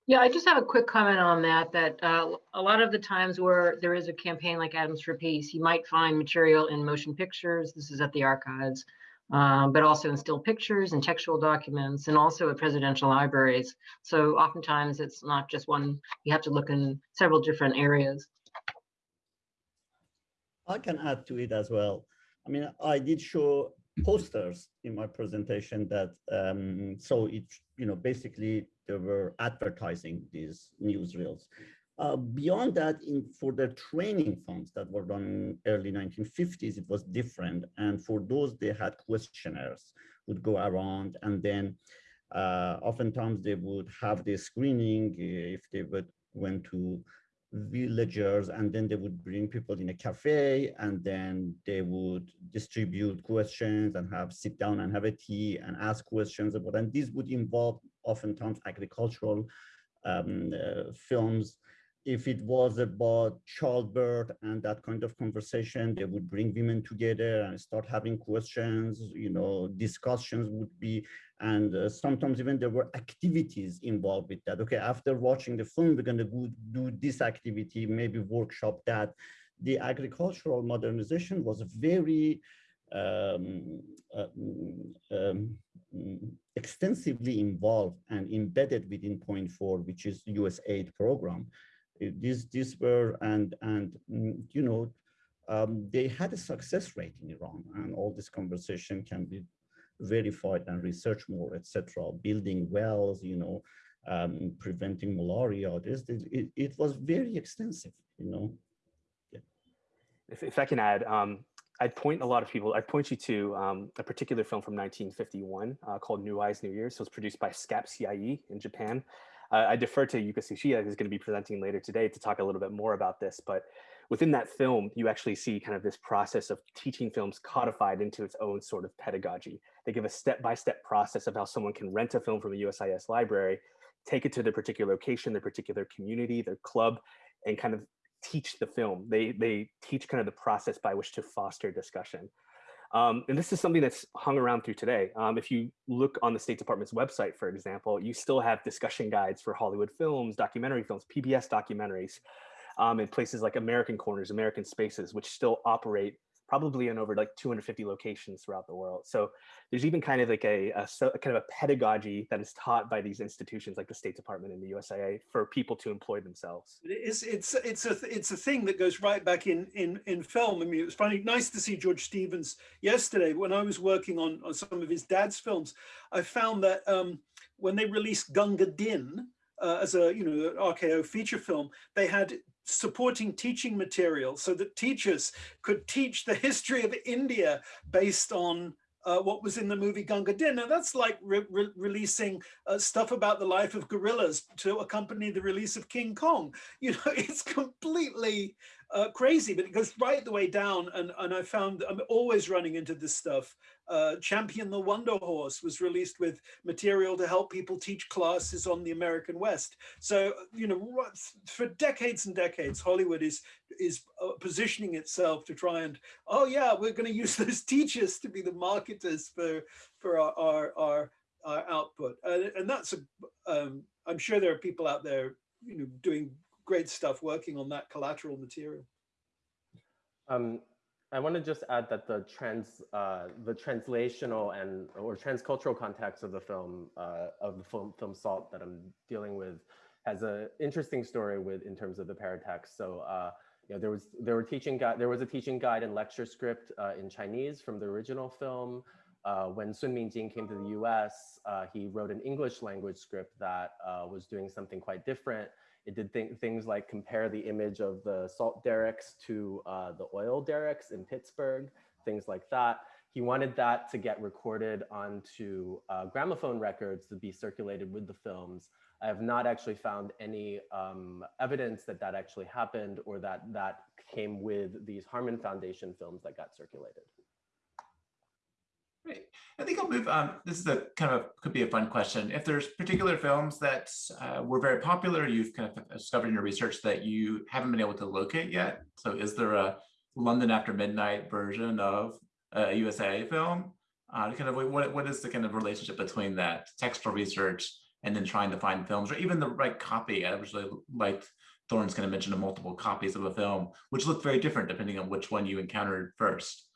Yeah, I just have a quick comment on that, that uh, a lot of the times where there is a campaign like Atoms for Peace, you might find material in motion pictures. This is at the archives, um, but also in still pictures and textual documents and also at presidential libraries. So oftentimes it's not just one, you have to look in several different areas. I can add to it as well. I mean, I did show posters in my presentation that um, so it you know basically they were advertising these newsreels. Uh, beyond that, in, for the training funds that were done in early 1950s, it was different. And for those, they had questionnaires would go around and then uh, oftentimes they would have the screening if they would went to villagers and then they would bring people in a cafe and then they would distribute questions and have sit down and have a tea and ask questions about and this would involve oftentimes agricultural um, uh, films if it was about childbirth and that kind of conversation, they would bring women together and start having questions, you know, discussions would be, and uh, sometimes even there were activities involved with that. Okay, after watching the film, we're gonna go do this activity, maybe workshop that. The agricultural modernization was very um, uh, um, extensively involved and embedded within Point Four, which is US aid program these these were and and mm, you know um, they had a success rate in Iran, and all this conversation can be verified and researched more, etc. Building wells, you know, um, preventing malaria. This, it, it was very extensive, you know. Yeah. If, if I can add, um, I'd point a lot of people, I'd point you to um, a particular film from 1951 uh, called New Eyes, New Years. So it was produced by SCAP CIE in Japan. Uh, I defer to Yuka Tsuchiya, who's going to be presenting later today to talk a little bit more about this. But within that film, you actually see kind of this process of teaching films codified into its own sort of pedagogy. They give a step-by-step -step process of how someone can rent a film from a USIS library, take it to their particular location, their particular community, their club, and kind of teach the film. They, they teach kind of the process by which to foster discussion. Um, and this is something that's hung around through today. Um, if you look on the State Department's website, for example, you still have discussion guides for Hollywood films, documentary films, PBS documentaries, um, in places like American Corners, American Spaces, which still operate probably in over like 250 locations throughout the world. So there's even kind of like a, a, a, kind of a pedagogy that is taught by these institutions like the State Department and the USIA for people to employ themselves. It's it's it's a it's a thing that goes right back in in in film. I mean, it was funny, nice to see George Stevens yesterday when I was working on on some of his dad's films. I found that um, when they released Gunga Din, uh, as a you know RKO feature film, they had supporting teaching material so that teachers could teach the history of India based on uh, what was in the movie Gunga Din. Now that's like re re releasing uh, stuff about the life of gorillas to accompany the release of King Kong. You know, it's completely uh, crazy, but it goes right the way down. And, and I found I'm always running into this stuff. Uh, Champion the Wonder Horse was released with material to help people teach classes on the American West. So, you know, for decades and decades, Hollywood is is uh, positioning itself to try and, oh yeah, we're going to use those teachers to be the marketers for for our our, our, our output. And, and that's a, um, I'm sure there are people out there, you know, doing great stuff working on that collateral material. Um, I want to just add that the trans, uh, the translational and or transcultural context of the film, uh, of the film, film Salt that I'm dealing with, has an interesting story with in terms of the paratext. So uh, you know, there was there were teaching guide there was a teaching guide and lecture script uh, in Chinese from the original film. Uh, when Sun Mingjing came to the U.S., uh, he wrote an English language script that was doing something quite different. It did th things like compare the image of the salt derricks to uh, the oil derricks in Pittsburgh, things like that. He wanted that to get recorded onto uh, gramophone records to be circulated with the films. I have not actually found any um, evidence that that actually happened or that that came with these Harmon Foundation films that got circulated. Great. I think I'll move. Um, this is a kind of could be a fun question. If there's particular films that uh, were very popular, you've kind of discovered in your research that you haven't been able to locate yet. So, is there a London After Midnight version of a USA film? Uh, kind of what what is the kind of relationship between that textual research and then trying to find films or even the right copy. I really like Thorn's kind of mentioned multiple copies of a film, which look very different depending on which one you encountered first.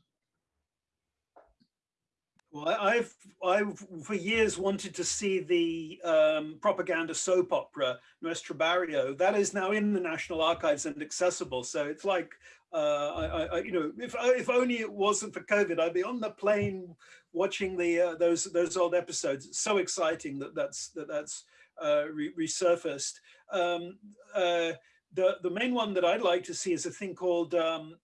Well, I've I've for years wanted to see the um, propaganda soap opera Nuestro Barrio. That is now in the National Archives and accessible. So it's like uh, I, I, you know, if if only it wasn't for COVID, I'd be on the plane watching the uh, those those old episodes. It's so exciting that that's that that's uh, re resurfaced. Um, uh, the the main one that I'd like to see is a thing called um,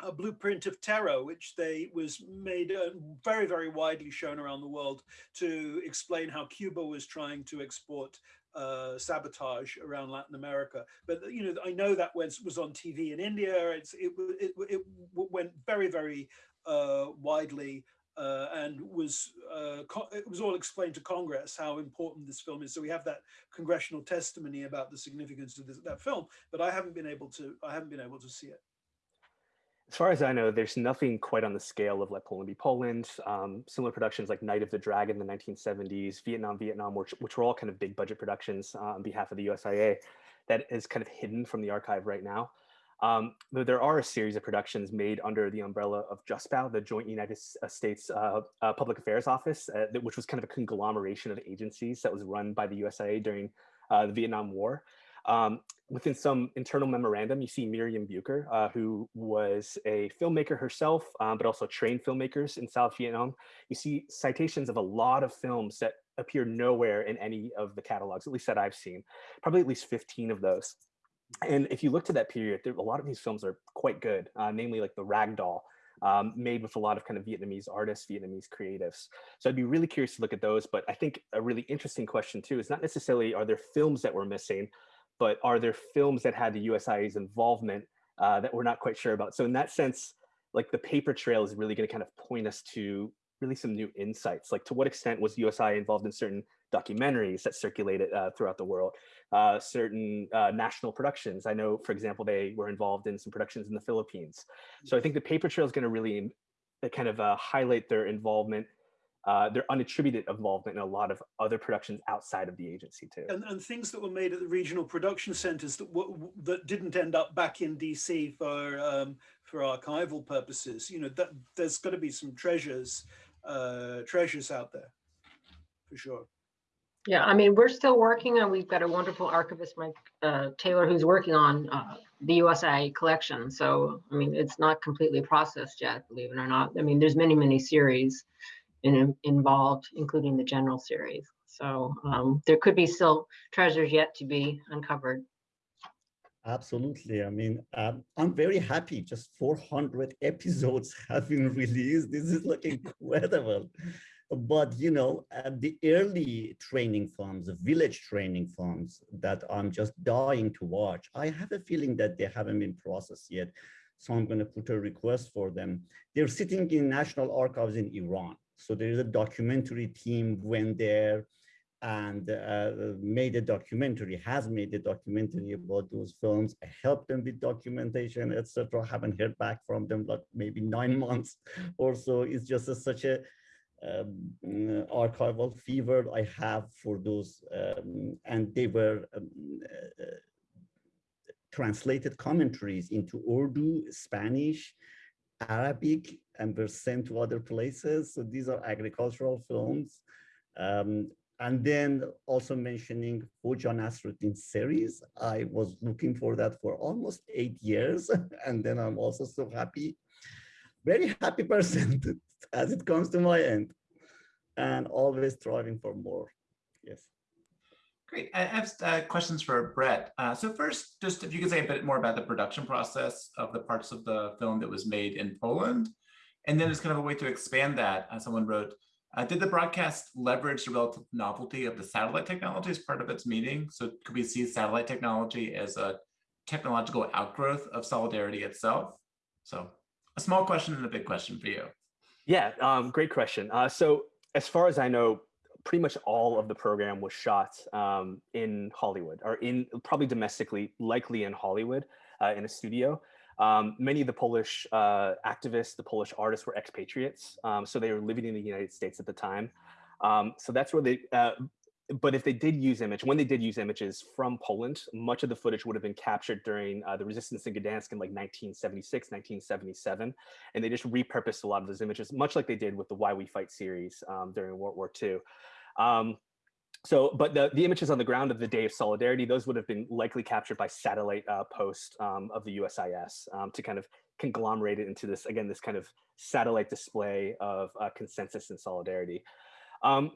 a blueprint of terror, which they was made uh, very very widely shown around the world to explain how Cuba was trying to export uh, sabotage around Latin America. But you know, I know that was was on TV in India. It's it it, it went very very uh, widely uh, and was uh, it was all explained to Congress how important this film is. So we have that congressional testimony about the significance of this, that film, but I haven't been able to I haven't been able to see it. As far as I know, there's nothing quite on the scale of Let Poland Be Poland. Um, similar productions like Night of the Dragon in the 1970s, Vietnam, Vietnam, which, which were all kind of big budget productions uh, on behalf of the USIA that is kind of hidden from the archive right now. Um, though there are a series of productions made under the umbrella of JUSPAO, the Joint United uh, States uh, uh, Public Affairs Office, uh, which was kind of a conglomeration of agencies that was run by the USIA during uh, the Vietnam War. Um, within some internal memorandum, you see Miriam Bucher, uh, who was a filmmaker herself, um, but also trained filmmakers in South Vietnam. You see citations of a lot of films that appear nowhere in any of the catalogs, at least that I've seen, probably at least 15 of those. And if you look to that period, there, a lot of these films are quite good, uh, namely like the Ragdoll, um, made with a lot of kind of Vietnamese artists, Vietnamese creatives. So I'd be really curious to look at those. But I think a really interesting question too is not necessarily are there films that we're missing, but are there films that had the USIA's involvement uh, that we're not quite sure about? So in that sense, like the paper trail is really going to kind of point us to really some new insights. Like to what extent was USIA involved in certain documentaries that circulated uh, throughout the world, uh, certain uh, national productions. I know, for example, they were involved in some productions in the Philippines. So I think the paper trail is going to really uh, kind of uh, highlight their involvement, uh, their unattributed involvement in a lot of other productions outside of the agency too. And, and things that were made at the regional production centers that that didn't end up back in DC for um, for archival purposes. You know, that there's got to be some treasures treasures out there for sure. Yeah, I mean, we're still working and we've got a wonderful archivist, Mike uh, Taylor, who's working on uh, the USA collection. So, I mean, it's not completely processed yet, believe it or not. I mean, there's many, many series in, involved, including the general series. So um, there could be still treasures yet to be uncovered. Absolutely. I mean, um, I'm very happy. Just 400 episodes have been released. This is like incredible but you know the early training farms the village training farms that i'm just dying to watch i have a feeling that they haven't been processed yet so i'm going to put a request for them they're sitting in national archives in iran so there is a documentary team went there and uh, made a documentary, has made a documentary about those films. I helped them with documentation, etc. Haven't heard back from them, like maybe nine months or so. It's just a, such a um, archival fever I have for those, um, and they were um, uh, translated commentaries into Urdu, Spanish, Arabic, and were sent to other places. So these are agricultural films. Um, and then also mentioning Hoja Nasruddin series. I was looking for that for almost eight years. And then I'm also so happy, very happy person as it comes to my end and always striving for more. Yes. Great. I have uh, questions for Brett. Uh, so first, just if you could say a bit more about the production process of the parts of the film that was made in Poland. And then as kind of a way to expand that, uh, someone wrote, uh, did the broadcast leverage the relative novelty of the satellite technology as part of its meaning? So could we see satellite technology as a technological outgrowth of solidarity itself? So a small question and a big question for you. Yeah, um, great question. Uh, so as far as I know, pretty much all of the program was shot um, in Hollywood or in probably domestically, likely in Hollywood uh, in a studio. Um, many of the Polish uh, activists, the Polish artists were expatriates. Um, so they were living in the United States at the time. Um, so that's where they, uh, but if they did use image, when they did use images from Poland, much of the footage would have been captured during uh, the resistance in Gdansk in like 1976, 1977. And they just repurposed a lot of those images, much like they did with the Why We Fight series um, during World War II. Um, so, but the, the images on the ground of the Day of Solidarity, those would have been likely captured by satellite uh, post um, of the USIS um, to kind of conglomerate it into this, again, this kind of satellite display of uh, consensus and solidarity. Um,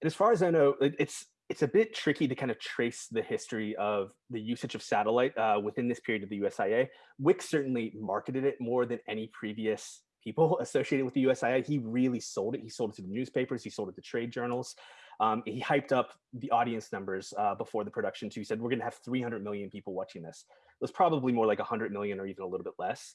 and as far as I know, it, it's it's a bit tricky to kind of trace the history of the usage of satellite uh, within this period of the USIA. Wick certainly marketed it more than any previous people associated with the USIA. He really sold it. He sold it to the newspapers. He sold it to trade journals. Um, he hyped up the audience numbers uh, before the production too. He said, we're gonna have 300 million people watching this. It was probably more like 100 million or even a little bit less.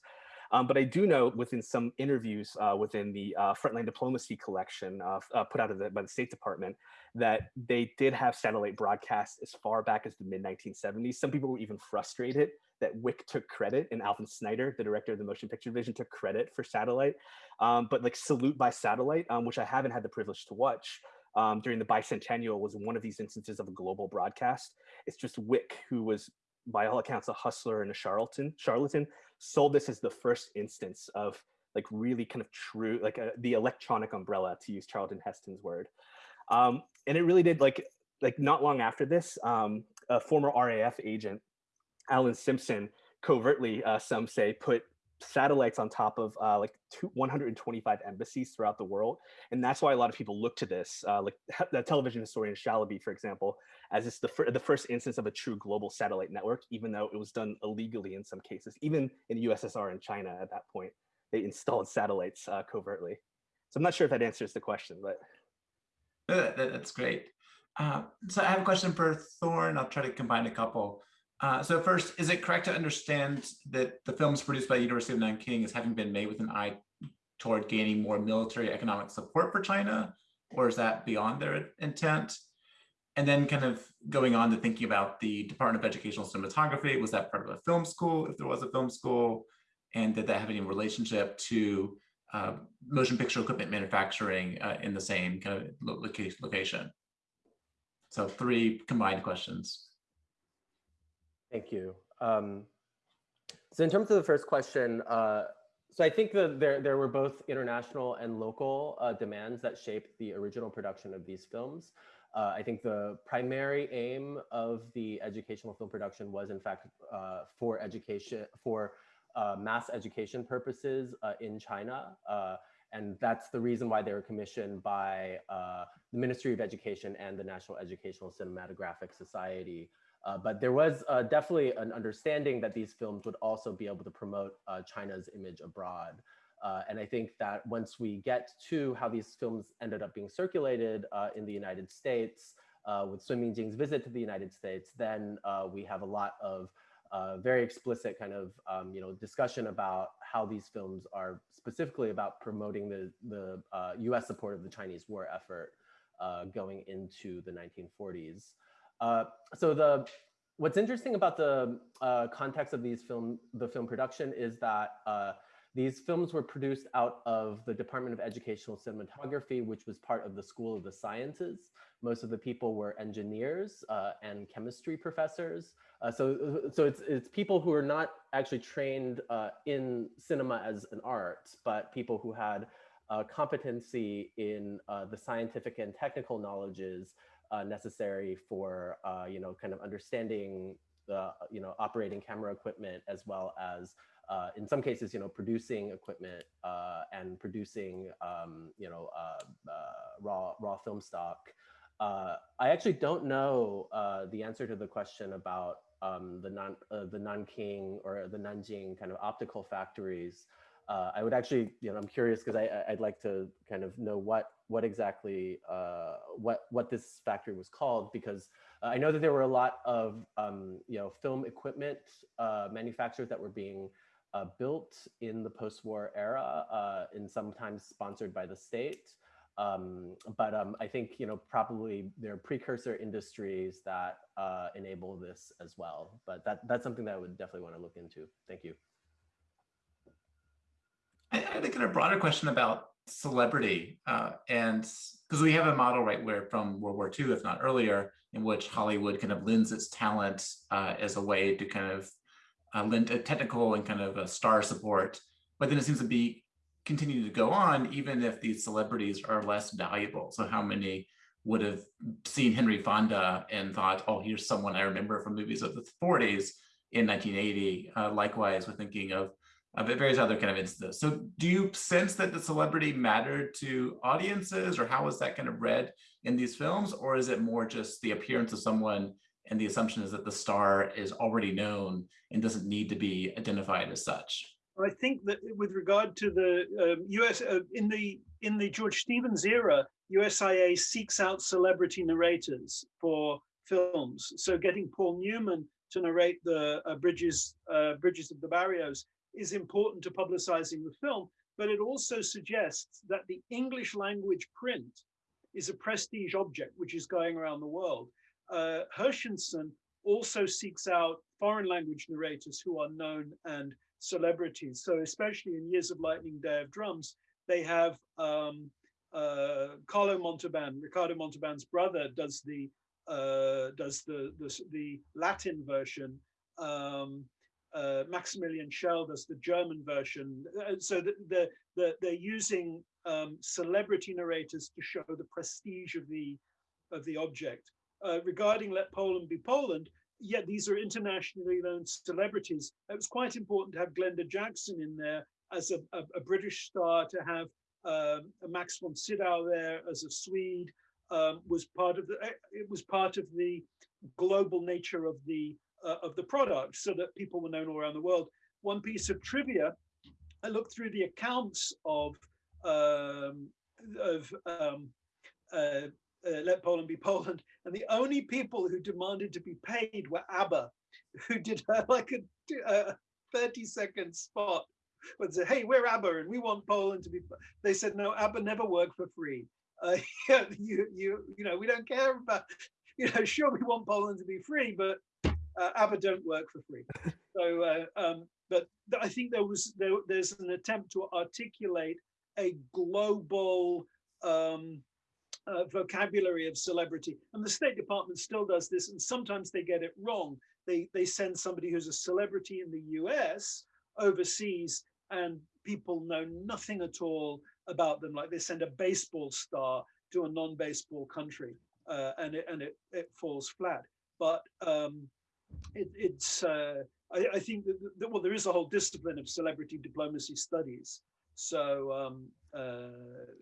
Um, but I do know within some interviews uh, within the uh, Frontline Diplomacy collection uh, uh put out the, by the State Department that they did have satellite broadcasts as far back as the mid 1970s. Some people were even frustrated that Wick took credit and Alvin Snyder, the director of the motion picture division, took credit for satellite. Um, but like Salute by Satellite, um, which I haven't had the privilege to watch, um, during the bicentennial was one of these instances of a global broadcast. It's just Wick, who was by all accounts a hustler and a charlatan, charlatan sold this as the first instance of like really kind of true, like a, uh, the electronic umbrella, to use Charlton Heston's word. Um, and it really did like, like not long after this, um, a former RAF agent, Alan Simpson, covertly, uh, some say, put satellites on top of uh, like two, 125 embassies throughout the world. And that's why a lot of people look to this, uh, like the television historian Shalaby, for example, as it's the, fir the first instance of a true global satellite network, even though it was done illegally in some cases, even in the USSR and China at that point, they installed satellites uh, covertly. So I'm not sure if that answers the question, but. That's great. Uh, so I have a question for Thorn. I'll try to combine a couple. Uh, so first, is it correct to understand that the films produced by University of Nanking is having been made with an eye toward gaining more military economic support for China, or is that beyond their intent? And then kind of going on to thinking about the Department of Educational Cinematography, was that part of a film school, if there was a film school? And did that have any relationship to uh, motion picture equipment manufacturing uh, in the same kind of location? So three combined questions. Thank you. Um, so in terms of the first question, uh, so I think that there, there were both international and local uh, demands that shaped the original production of these films. Uh, I think the primary aim of the educational film production was in fact uh, for education, for uh, mass education purposes uh, in China. and that's the reason why they were commissioned by the Ministry of Education and the National Educational Cinematographic Society uh, but there was uh, definitely an understanding that these films would also be able to promote uh, China's image abroad. Uh, and I think that once we get to how these films ended up being circulated uh, in the United States, with Sun Mingjing's visit to the United States, then we have a lot of very explicit kind of um, you know discussion about how these films are specifically about promoting the, the US support of the Chinese war effort going into the 1940s. Uh, so the what's interesting about the uh, context of these film, the film production is that uh, these films were produced out of the Department of Educational Cinematography, which was part of the School of the Sciences. Most of the people were engineers uh, and chemistry professors. Uh, so, so it's, it's people who are not actually trained uh, in cinema as an art, but people who had competency in the scientific and technical knowledges uh, necessary for uh, you know kind of understanding the you know operating camera equipment as well as uh, in some cases you know producing equipment uh, and producing um, you know uh, uh, raw raw film stock. I actually don't know the answer to the question about um, the non the Nanking or the Nanjing kind of optical factories. Uh, I would actually, you know, I'm curious because I'd like to kind of know what what exactly uh, what what this factory was called because uh, I know that there were a lot of um, you know film equipment uh, manufacturers that were being uh, built in the post-war era uh, and sometimes sponsored by the state. Um, but um, I think you know probably there are precursor industries that enable this as well. But that that's something that I would definitely want to look into. Thank you. I, think in a broader question about celebrity uh, and because we have a model right where from World War II, if not earlier, in which Hollywood kind of lends its talent uh, as a way to kind of uh, lend a technical and kind of a star support. But then it seems to be continue to go on, even if these celebrities are less valuable. So how many would have seen Henry Fonda and thought, oh, here's someone I remember from movies of the 40s in 1980. Uh, likewise, we're thinking of uh, various other kind of instances. So do you sense that the celebrity mattered to audiences or how was that kind of read in these films? Or is it more just the appearance of someone and the assumption is that the star is already known and doesn't need to be identified as such? I think that with regard to the um, US uh, in the in the George Stevens era, USIA seeks out celebrity narrators for films. So getting Paul Newman to narrate the uh, Bridges uh, Bridges of the Barrios is important to publicizing the film, but it also suggests that the English language print is a prestige object which is going around the world. Uh, Herschensohn also seeks out foreign language narrators who are known and celebrities. So especially in Years of Lightning, Day of Drums, they have um, uh, Carlo Montalban, Ricardo Montalban's brother, does the uh, does the, the, the Latin version. Um, uh, Maximilian Schell does the German version. Uh, so the, the, the, they're using um, celebrity narrators to show the prestige of the of the object. Uh, regarding Let Poland Be Poland, yeah, these are internationally known celebrities. It was quite important to have Glenda Jackson in there as a, a, a British star, to have um, Max von Sydow there as a Swede um, was part of the. It was part of the global nature of the uh, of the product so that people were known all around the world. One piece of trivia, I looked through the accounts of um, of um, uh, uh, Let Poland Be Poland, and the only people who demanded to be paid were ABBA, who did uh, like a, a 30 second spot would say, hey, we're ABBA and we want Poland to be, they said, no, ABBA never work for free. Uh, you, you, you know, we don't care about, you know, sure, we want Poland to be free, but uh, ABBA don't work for free. So, uh, um, but I think there was there, there's an attempt to articulate a global um, uh, vocabulary of celebrity, and the State Department still does this, and sometimes they get it wrong. They they send somebody who's a celebrity in the U.S. overseas, and people know nothing at all about them. Like they send a baseball star to a non-baseball country, uh, and it and it it falls flat. But um, it, it's uh, I, I, think that, that, well there is a whole discipline of celebrity diplomacy studies so um, uh,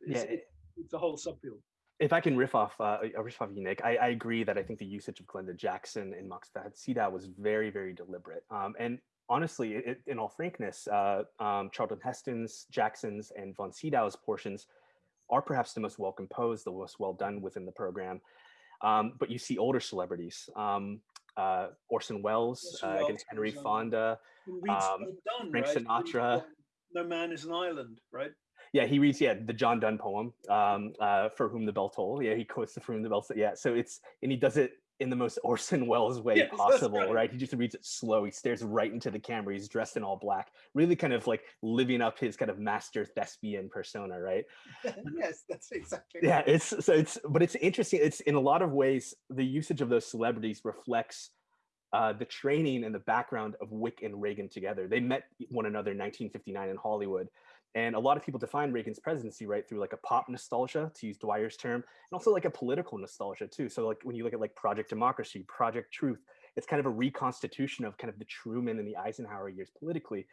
it's, yeah. it, it's a whole subfield if I can riff off uh, riff off you, Nick, I, I, agree that I think the usage of Glenda Jackson and Max von was very, very deliberate. Um, and honestly, it, in all frankness, uh, um, Charlton Heston's, Jackson's, and von Sydow's portions are perhaps the most well composed, the most well done within the program. Um, but you see older celebrities. Um, uh, Orson Welles uh, against Henry Fonda, um, Frank right? Sinatra. No man is an island, right? Yeah, he reads yeah the John Donne poem um, uh, for whom the bell toll. Yeah, he quotes the for whom the bell. Yeah, so it's and he does it in the most Orson Welles way yes, possible, right. right. He just reads it slow. He stares right into the camera. He's dressed in all black, really kind of like living up his kind of master thespian persona, right? yes, that's exactly. Yeah, right. it's so it's but it's interesting. It's in a lot of ways the usage of those celebrities reflects uh, the training and the background of Wick and Reagan together. They met one another in 1959 in Hollywood. And a lot of people define Reagan's presidency, right, through like a pop nostalgia, to use Dwyer's term, and also like a political nostalgia too. So like when you look at like Project Democracy, Project Truth, it's kind of a reconstitution of kind of the Truman and the Eisenhower years politically.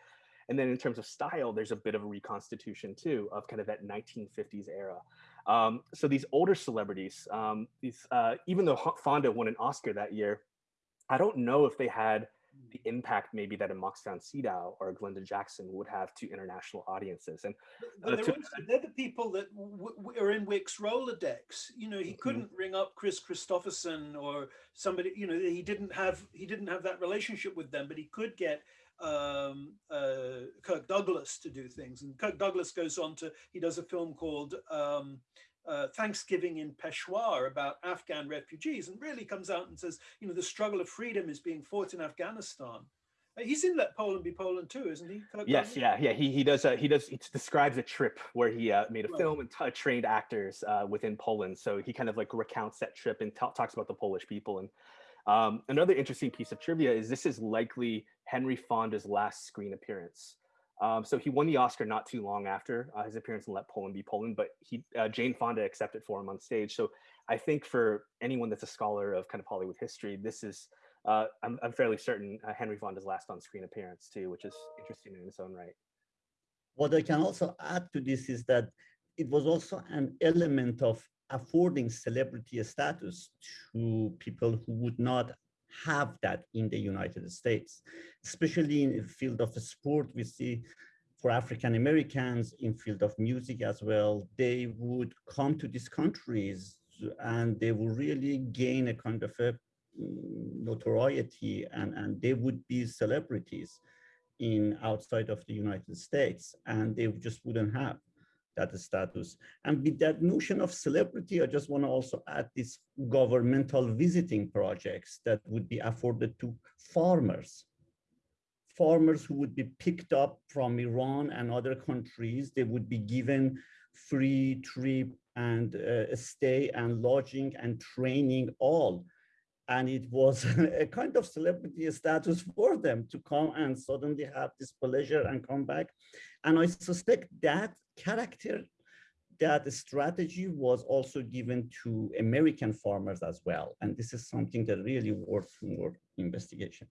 And then in terms of style, there's a bit of a reconstitution too of kind of that 1950s era. Um, so these older celebrities, um, these uh, even though Fonda won an Oscar that year, I don't know if they had the impact maybe that a von Sydow or Glenda Jackson would have to international audiences. And uh, they're, to, also, they're, the people that are in Wick's Rolodex. You know, he mm-hmm. couldn't mm -hmm. ring up Kris Kristofferson or somebody. You know, he didn't have he didn't have that relationship with them, but he could get um, uh, Kirk Douglas to do things. And Kirk Douglas goes on to, he does a film called um, uh, Thanksgiving in Peshawar about Afghan refugees and really comes out and says, you know, the struggle of freedom is being fought in Afghanistan. Uh, he's in Let Poland Be Poland too, isn't he? Kirk yes, yeah, yeah. He he does uh, he does he describes a trip where he uh, made a right. film and trained actors uh, within Poland. So he kind of like recounts that trip and talks about the Polish people and um, another interesting piece of trivia is this is likely Henry Fonda's last screen appearance. Um, so he won the Oscar not too long after uh, his appearance in Let Poland Be Poland, but he uh, Jane Fonda accepted for him on stage. So I think for anyone that's a scholar of kind of Hollywood history, this is uh, I'm, I'm, fairly certain uh, Henry Fonda's last on-screen appearance too, which is interesting in its own right. What I can also add to this is that it was also an element of affording celebrity status to people who would not have that in the United States, especially in the field of sport. We see for African Americans in field of music as well, they would come to these countries and they would really gain a kind of a mm, notoriety and, and they would be celebrities in outside of the United States and they just wouldn't have that status. And with that notion of celebrity, I just want to also add these governmental visiting projects that would be afforded to farmers. Farmers who would be picked up from Iran and other countries, they would be given free trip and uh, stay and lodging and training all. And it was a kind of celebrity status for them to come and suddenly have this pleasure and come back. And I suspect that character that strategy was also given to American farmers as well. And this is something that really worth more investigation.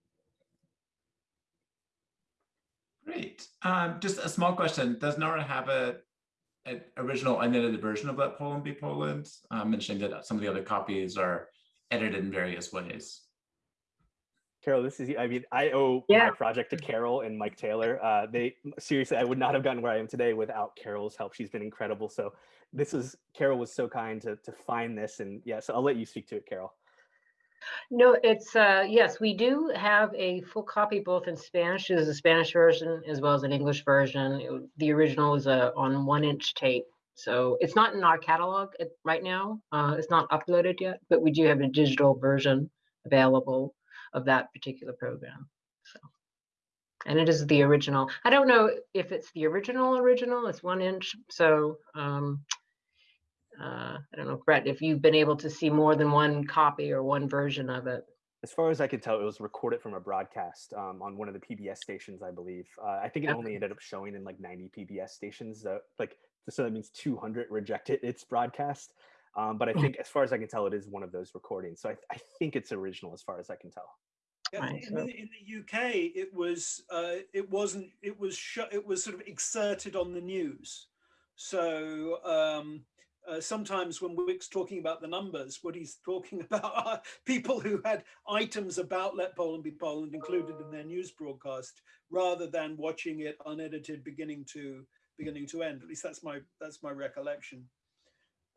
Great. Um, just a small question. Does Nora have a, an original unedited version of Let Poland Be Poland? Mentioning that some of the other copies are edited in various ways. Carol, this is, I mean, I owe yeah. my project to Carol and Mike Taylor. Uh, they seriously, I would not have gotten where I am today without Carol's help. She's been incredible. So this is, Carol was so kind to, to find this. And yeah, so I'll let you speak to it, Carol. No, it's, uh, yes, we do have a full copy both in Spanish, there's a Spanish version as well as an English version. It, the original is a, on one inch tape. So it's not in our catalog right now. Uh, it's not uploaded yet, but we do have a digital version available of that particular program. So, and it is the original. I don't know if it's the original original. It's one inch. So um, uh, I don't know, Brett, if you've been able to see more than one copy or one version of it. As far as I can tell, it was recorded from a broadcast um, on one of the PBS stations, I believe. Uh, I think it okay. only ended up showing in like 90 PBS stations. Uh, like, so that means 200 rejected its broadcast. Um, but I hmm. think, as far as I can tell, it is one of those recordings. So I, I think it's original, as far as I can tell. Yeah, in, the, in, the, UK, it was uh, it wasn't it was it was sort of exerted on the news. So um, uh, sometimes when Wick's talking about the numbers, what he's talking about are people who had items about Let Poland Be Poland included in their news broadcast, rather than watching it unedited beginning to beginning to end. At least that's my that's my recollection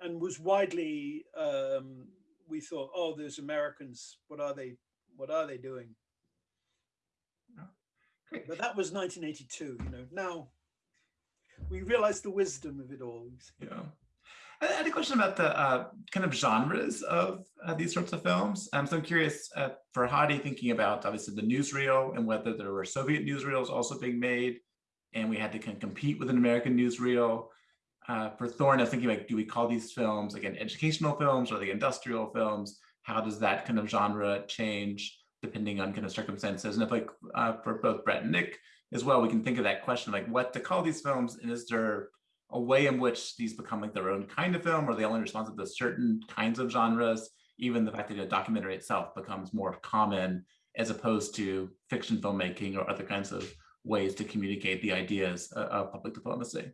and was widely um, we thought, oh, there's Americans. What are they? What are they doing? But that was 1982. You know, now we realize the wisdom of it all. Yeah. I had a question about the uh, kind of genres of uh, these sorts of films. Um, so I'm curious uh, for Hadi thinking about obviously the newsreel and whether there were Soviet newsreels also being made and we had to kind of compete with an American newsreel uh, for Thorn, I was thinking like, do we call these films again educational films or the industrial films? How does that kind of genre change? depending on kind of circumstances. And if like uh, for both Brett and Nick as well, we can think of that question like what to call these films, and is there a way in which these become like their own kind of film, or they only respond to certain kinds of genres? Even the fact that a documentary itself becomes more common as opposed to fiction filmmaking or other kinds of ways to communicate the ideas of public diplomacy.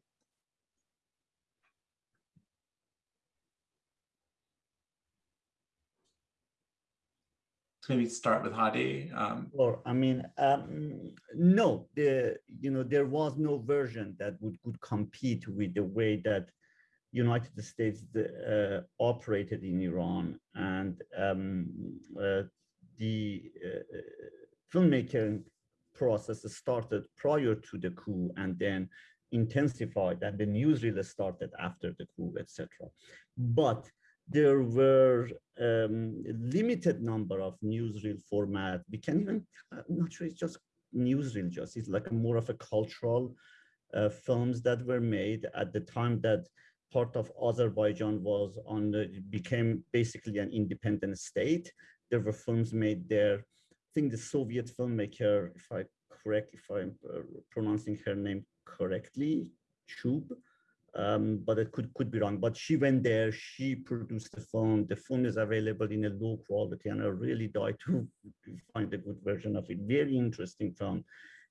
Maybe start with Hadi. Um, or I mean, um, no, the you know there was no version that would could compete with the way that United States uh, operated in Iran and um, uh, the uh, filmmaking process started prior to the coup and then intensified and the newsreel started after the coup, etc. But there were um, limited number of newsreel format. We can even, I'm not sure it's just newsreel just, it's like more of a cultural uh, films that were made at the time that part of Azerbaijan was on the, became basically an independent state. There were films made there. I think the Soviet filmmaker, if I correct, if I'm uh, pronouncing her name correctly, Chub, um, but it could could be wrong. But she went there, she produced the film. The film is available in a low quality, and I really died to find a good version of it. Very interesting film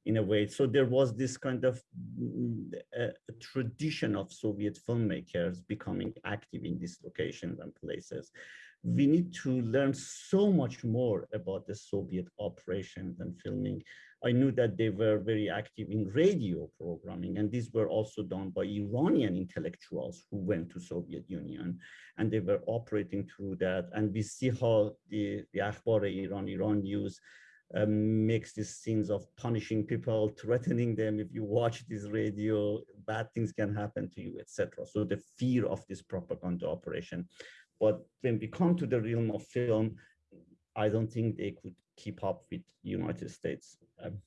in a way. So there was this kind of uh, tradition of Soviet filmmakers becoming active in these locations and places. We need to learn so much more about the Soviet operations and filming I knew that they were very active in radio programming, and these were also done by Iranian intellectuals who went to Soviet Union, and they were operating through that. And we see how the, the Akhbar Iran, Iran news um, makes these scenes of punishing people, threatening them. If you watch this radio, bad things can happen to you, etc. So the fear of this propaganda operation. But when we come to the realm of film, I don't think they could keep up with United States. Um,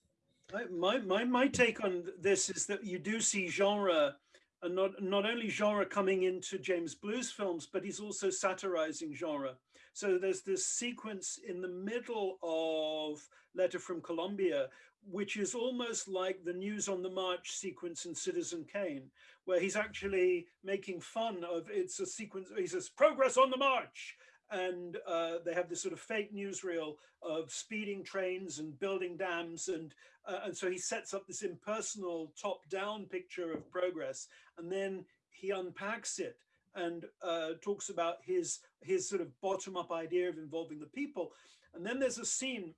my, my, my take on this is that you do see genre and not, not only genre coming into James Blue's films, but he's also satirizing genre. So there's this sequence in the middle of Letter from Colombia, which is almost like the news on the march sequence in Citizen Kane, where he's actually making fun of, it's a sequence, he says, progress on the march. And uh, they have this sort of fake newsreel of speeding trains and building dams and uh, and so he sets up this impersonal top-down picture of progress and then he unpacks it and uh, talks about his his sort of bottom-up idea of involving the people. And then there's a scene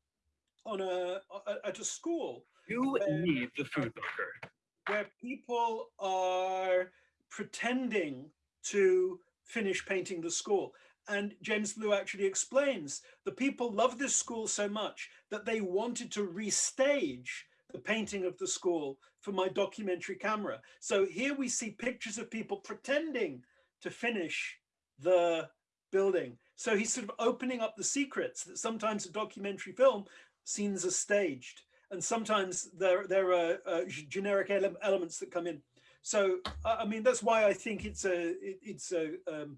on a, at a school you need the food bunker where people are pretending to finish painting the school and James Blue actually explains the people love this school so much that they wanted to restage the painting of the school for my documentary camera. So here we see pictures of people pretending to finish the building. So he's sort of opening up the secrets that sometimes a documentary film scenes are staged and sometimes there, there are uh, generic ele elements that come in. So, I mean, that's why I think it's a, it, it's a, um,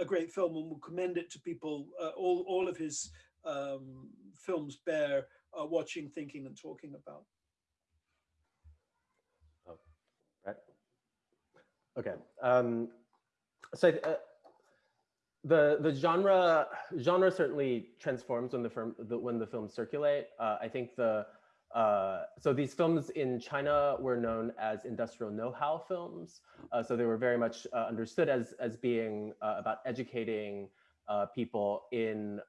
a great film and will commend it to people. Uh, all, all of his um, films bear uh, watching, thinking and talking about. Oh, right. Okay. Um, so uh, the the genre genre certainly transforms when the film the, when the films circulate. Uh, I think the uh, so these films in China were known as industrial know-how films. Uh, so they were very much uh, understood as, as being uh, about educating uh, people in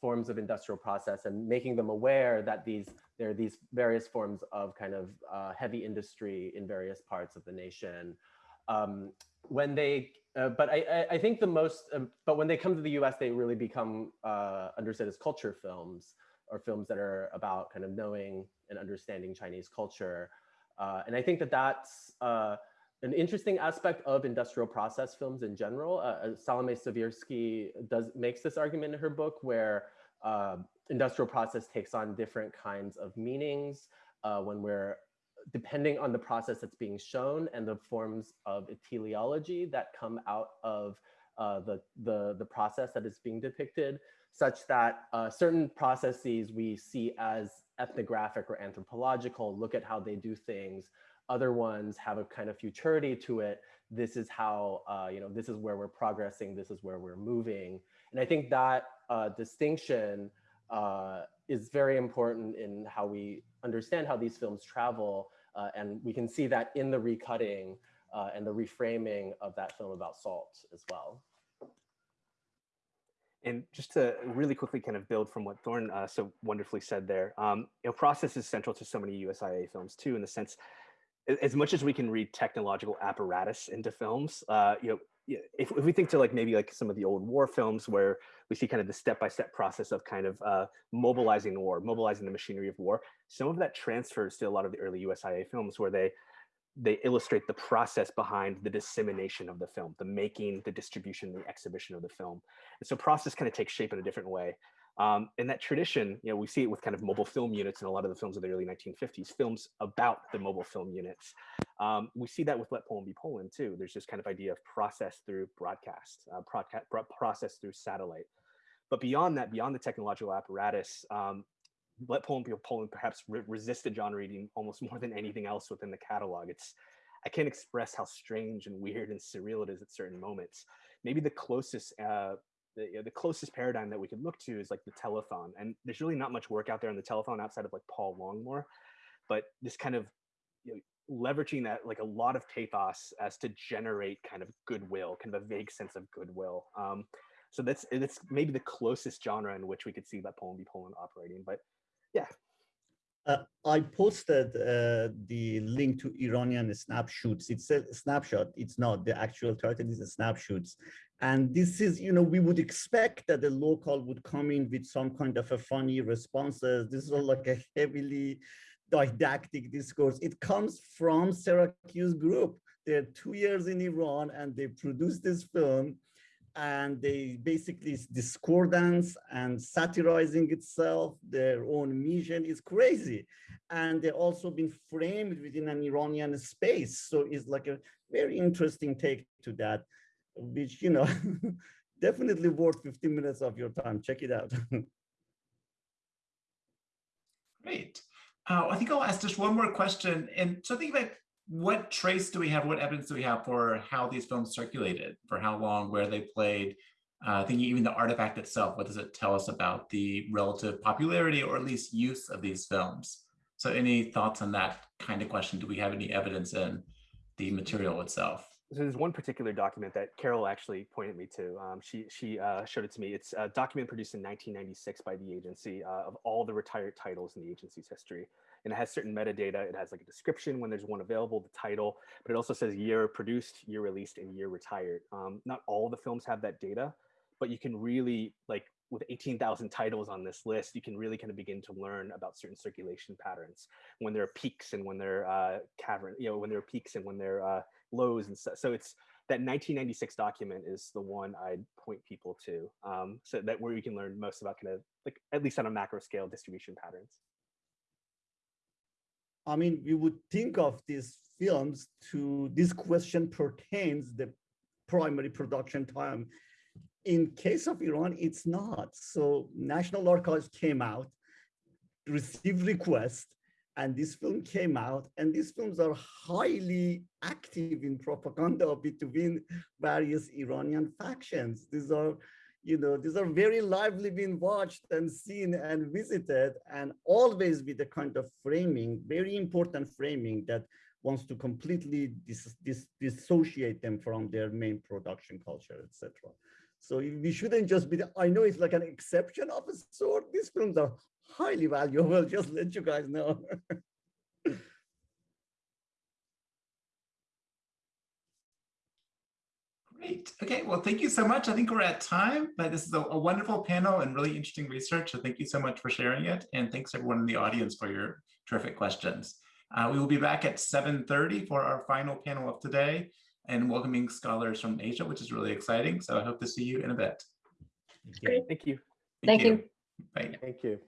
forms of industrial process and making them aware that these there are these various forms of kind of heavy industry in various parts of the nation. Um, when they, but I, I, think the most, but when they come to the US, they really become understood as culture films or films that are about kind of knowing and understanding Chinese culture. Uh, and I think that that's uh, an interesting aspect of industrial process films in general. Uh, uh Salomé Skvirsky does makes this argument in her book where uh, industrial process takes on different kinds of meanings uh, when we're depending on the process that's being shown and the forms of teleology that come out of the, the, the process that is being depicted, such that uh, certain processes we see as ethnographic or anthropological, look at how they do things. Other ones have a kind of futurity to it. This is how, uh, you know, this is where we're progressing, this is where we're moving. And I think that uh, distinction uh, is very important in how we understand how these films travel. Uh, and we can see that in the recutting uh, and the reframing of that film about salt as well. And just to really quickly kind of build from what Thorn uh, so wonderfully said there, um, you know, process is central to so many USIA films too, in the sense, as much as we can read technological apparatus into films, uh, you know, if, if we think to like maybe like some of the old war films where we see kind of the step-by-step process of kind of uh, mobilizing war, mobilizing the machinery of war, some of that transfers to a lot of the early USIA films where they they illustrate the process behind the dissemination of the film, the making, the distribution, the exhibition of the film. And so process kind of takes shape in a different way. Um, and that tradition, you know, we see it with kind of mobile film units in a lot of the films of the early 1950s, films about the mobile film units. Um, we see that with Let Poland Be Poland too. There's this kind of idea of process through broadcast, uh, process through satellite. But beyond that, beyond the technological apparatus, um, let Poland Be Poland perhaps re resisted genre reading almost more than anything else within the catalog. It's I can't express how strange and weird and surreal it is at certain moments. Maybe the closest uh, the, you know, the closest paradigm that we could look to is like the telethon. And there's really not much work out there on the telethon outside of like Paul Longmore, but this kind of you know, leveraging that like a lot of pathos as to generate kind of goodwill, kind of a vague sense of goodwill. Um, so that's that's maybe the closest genre in which we could see that Poland be Poland operating. But yeah. Uh, I posted uh, the link to Iranian snapshots. It's a snapshot. It's not the actual title. It's a snapshots. And this is, you know, we would expect that the local would come in with some kind of a funny responses. This is all like a heavily didactic discourse. It comes from Syracuse Group. They're two years in Iran and they produced this film and they basically discordance and satirizing itself their own mission is crazy. And they've also been framed within an iranian space. So it's like a very interesting take to that which you know definitely worth 15 minutes of your time. Check it out. Great. Uh, i think i'll ask just one more question. And so think about what trace do we have, what evidence do we have for how these films circulated, for how long, where they played? Uh, thinking even the artifact itself, what does it tell us about the relative popularity or at least use of these films? So any thoughts on that kind of question? Do we have any evidence in the material itself? So there's one particular document that Carol actually pointed me to. Um, she she uh, showed it to me. It's a document produced in 1996 by the agency uh, of all the retired titles in the agency's history and it has certain metadata. It has like a description when there's one available, the title, but it also says year produced, year released, and year retired. Um, not all the films have that data, but you can really like with 18,000 titles on this list, you can really kind of begin to learn about certain circulation patterns when there are peaks and when there are uh, cavern, you know, when there are peaks and when there are uh, lows and so, so it's that 1996 document is the one I'd point people to. Um, so that where you can learn most about kind of like at least on a macro scale distribution patterns. I mean, we would think of these films to this question pertains the primary production time. In case of Iran, it's not. So National Archives came out, received requests, and this film came out, and these films are highly active in propaganda between various Iranian factions. These are you know, these are very lively being watched and seen and visited and always with a kind of framing, very important framing that wants to completely dis dis dissociate them from their main production culture, etc. So we shouldn't just be, I know it's like an exception of a sort. These films are highly valuable, just let you guys know. Great. Okay. Well, thank you so much. I think we're at time, but this is a, a, wonderful panel and really interesting research. So thank you so much for sharing it. And thanks everyone in the audience for your terrific questions. Uh, we will be back at 7.30 for our final panel of today and welcoming scholars from Asia, which is really exciting. So I hope to see you in a bit. Great. Thank you. Thank, thank you. you. Bye. Thank you.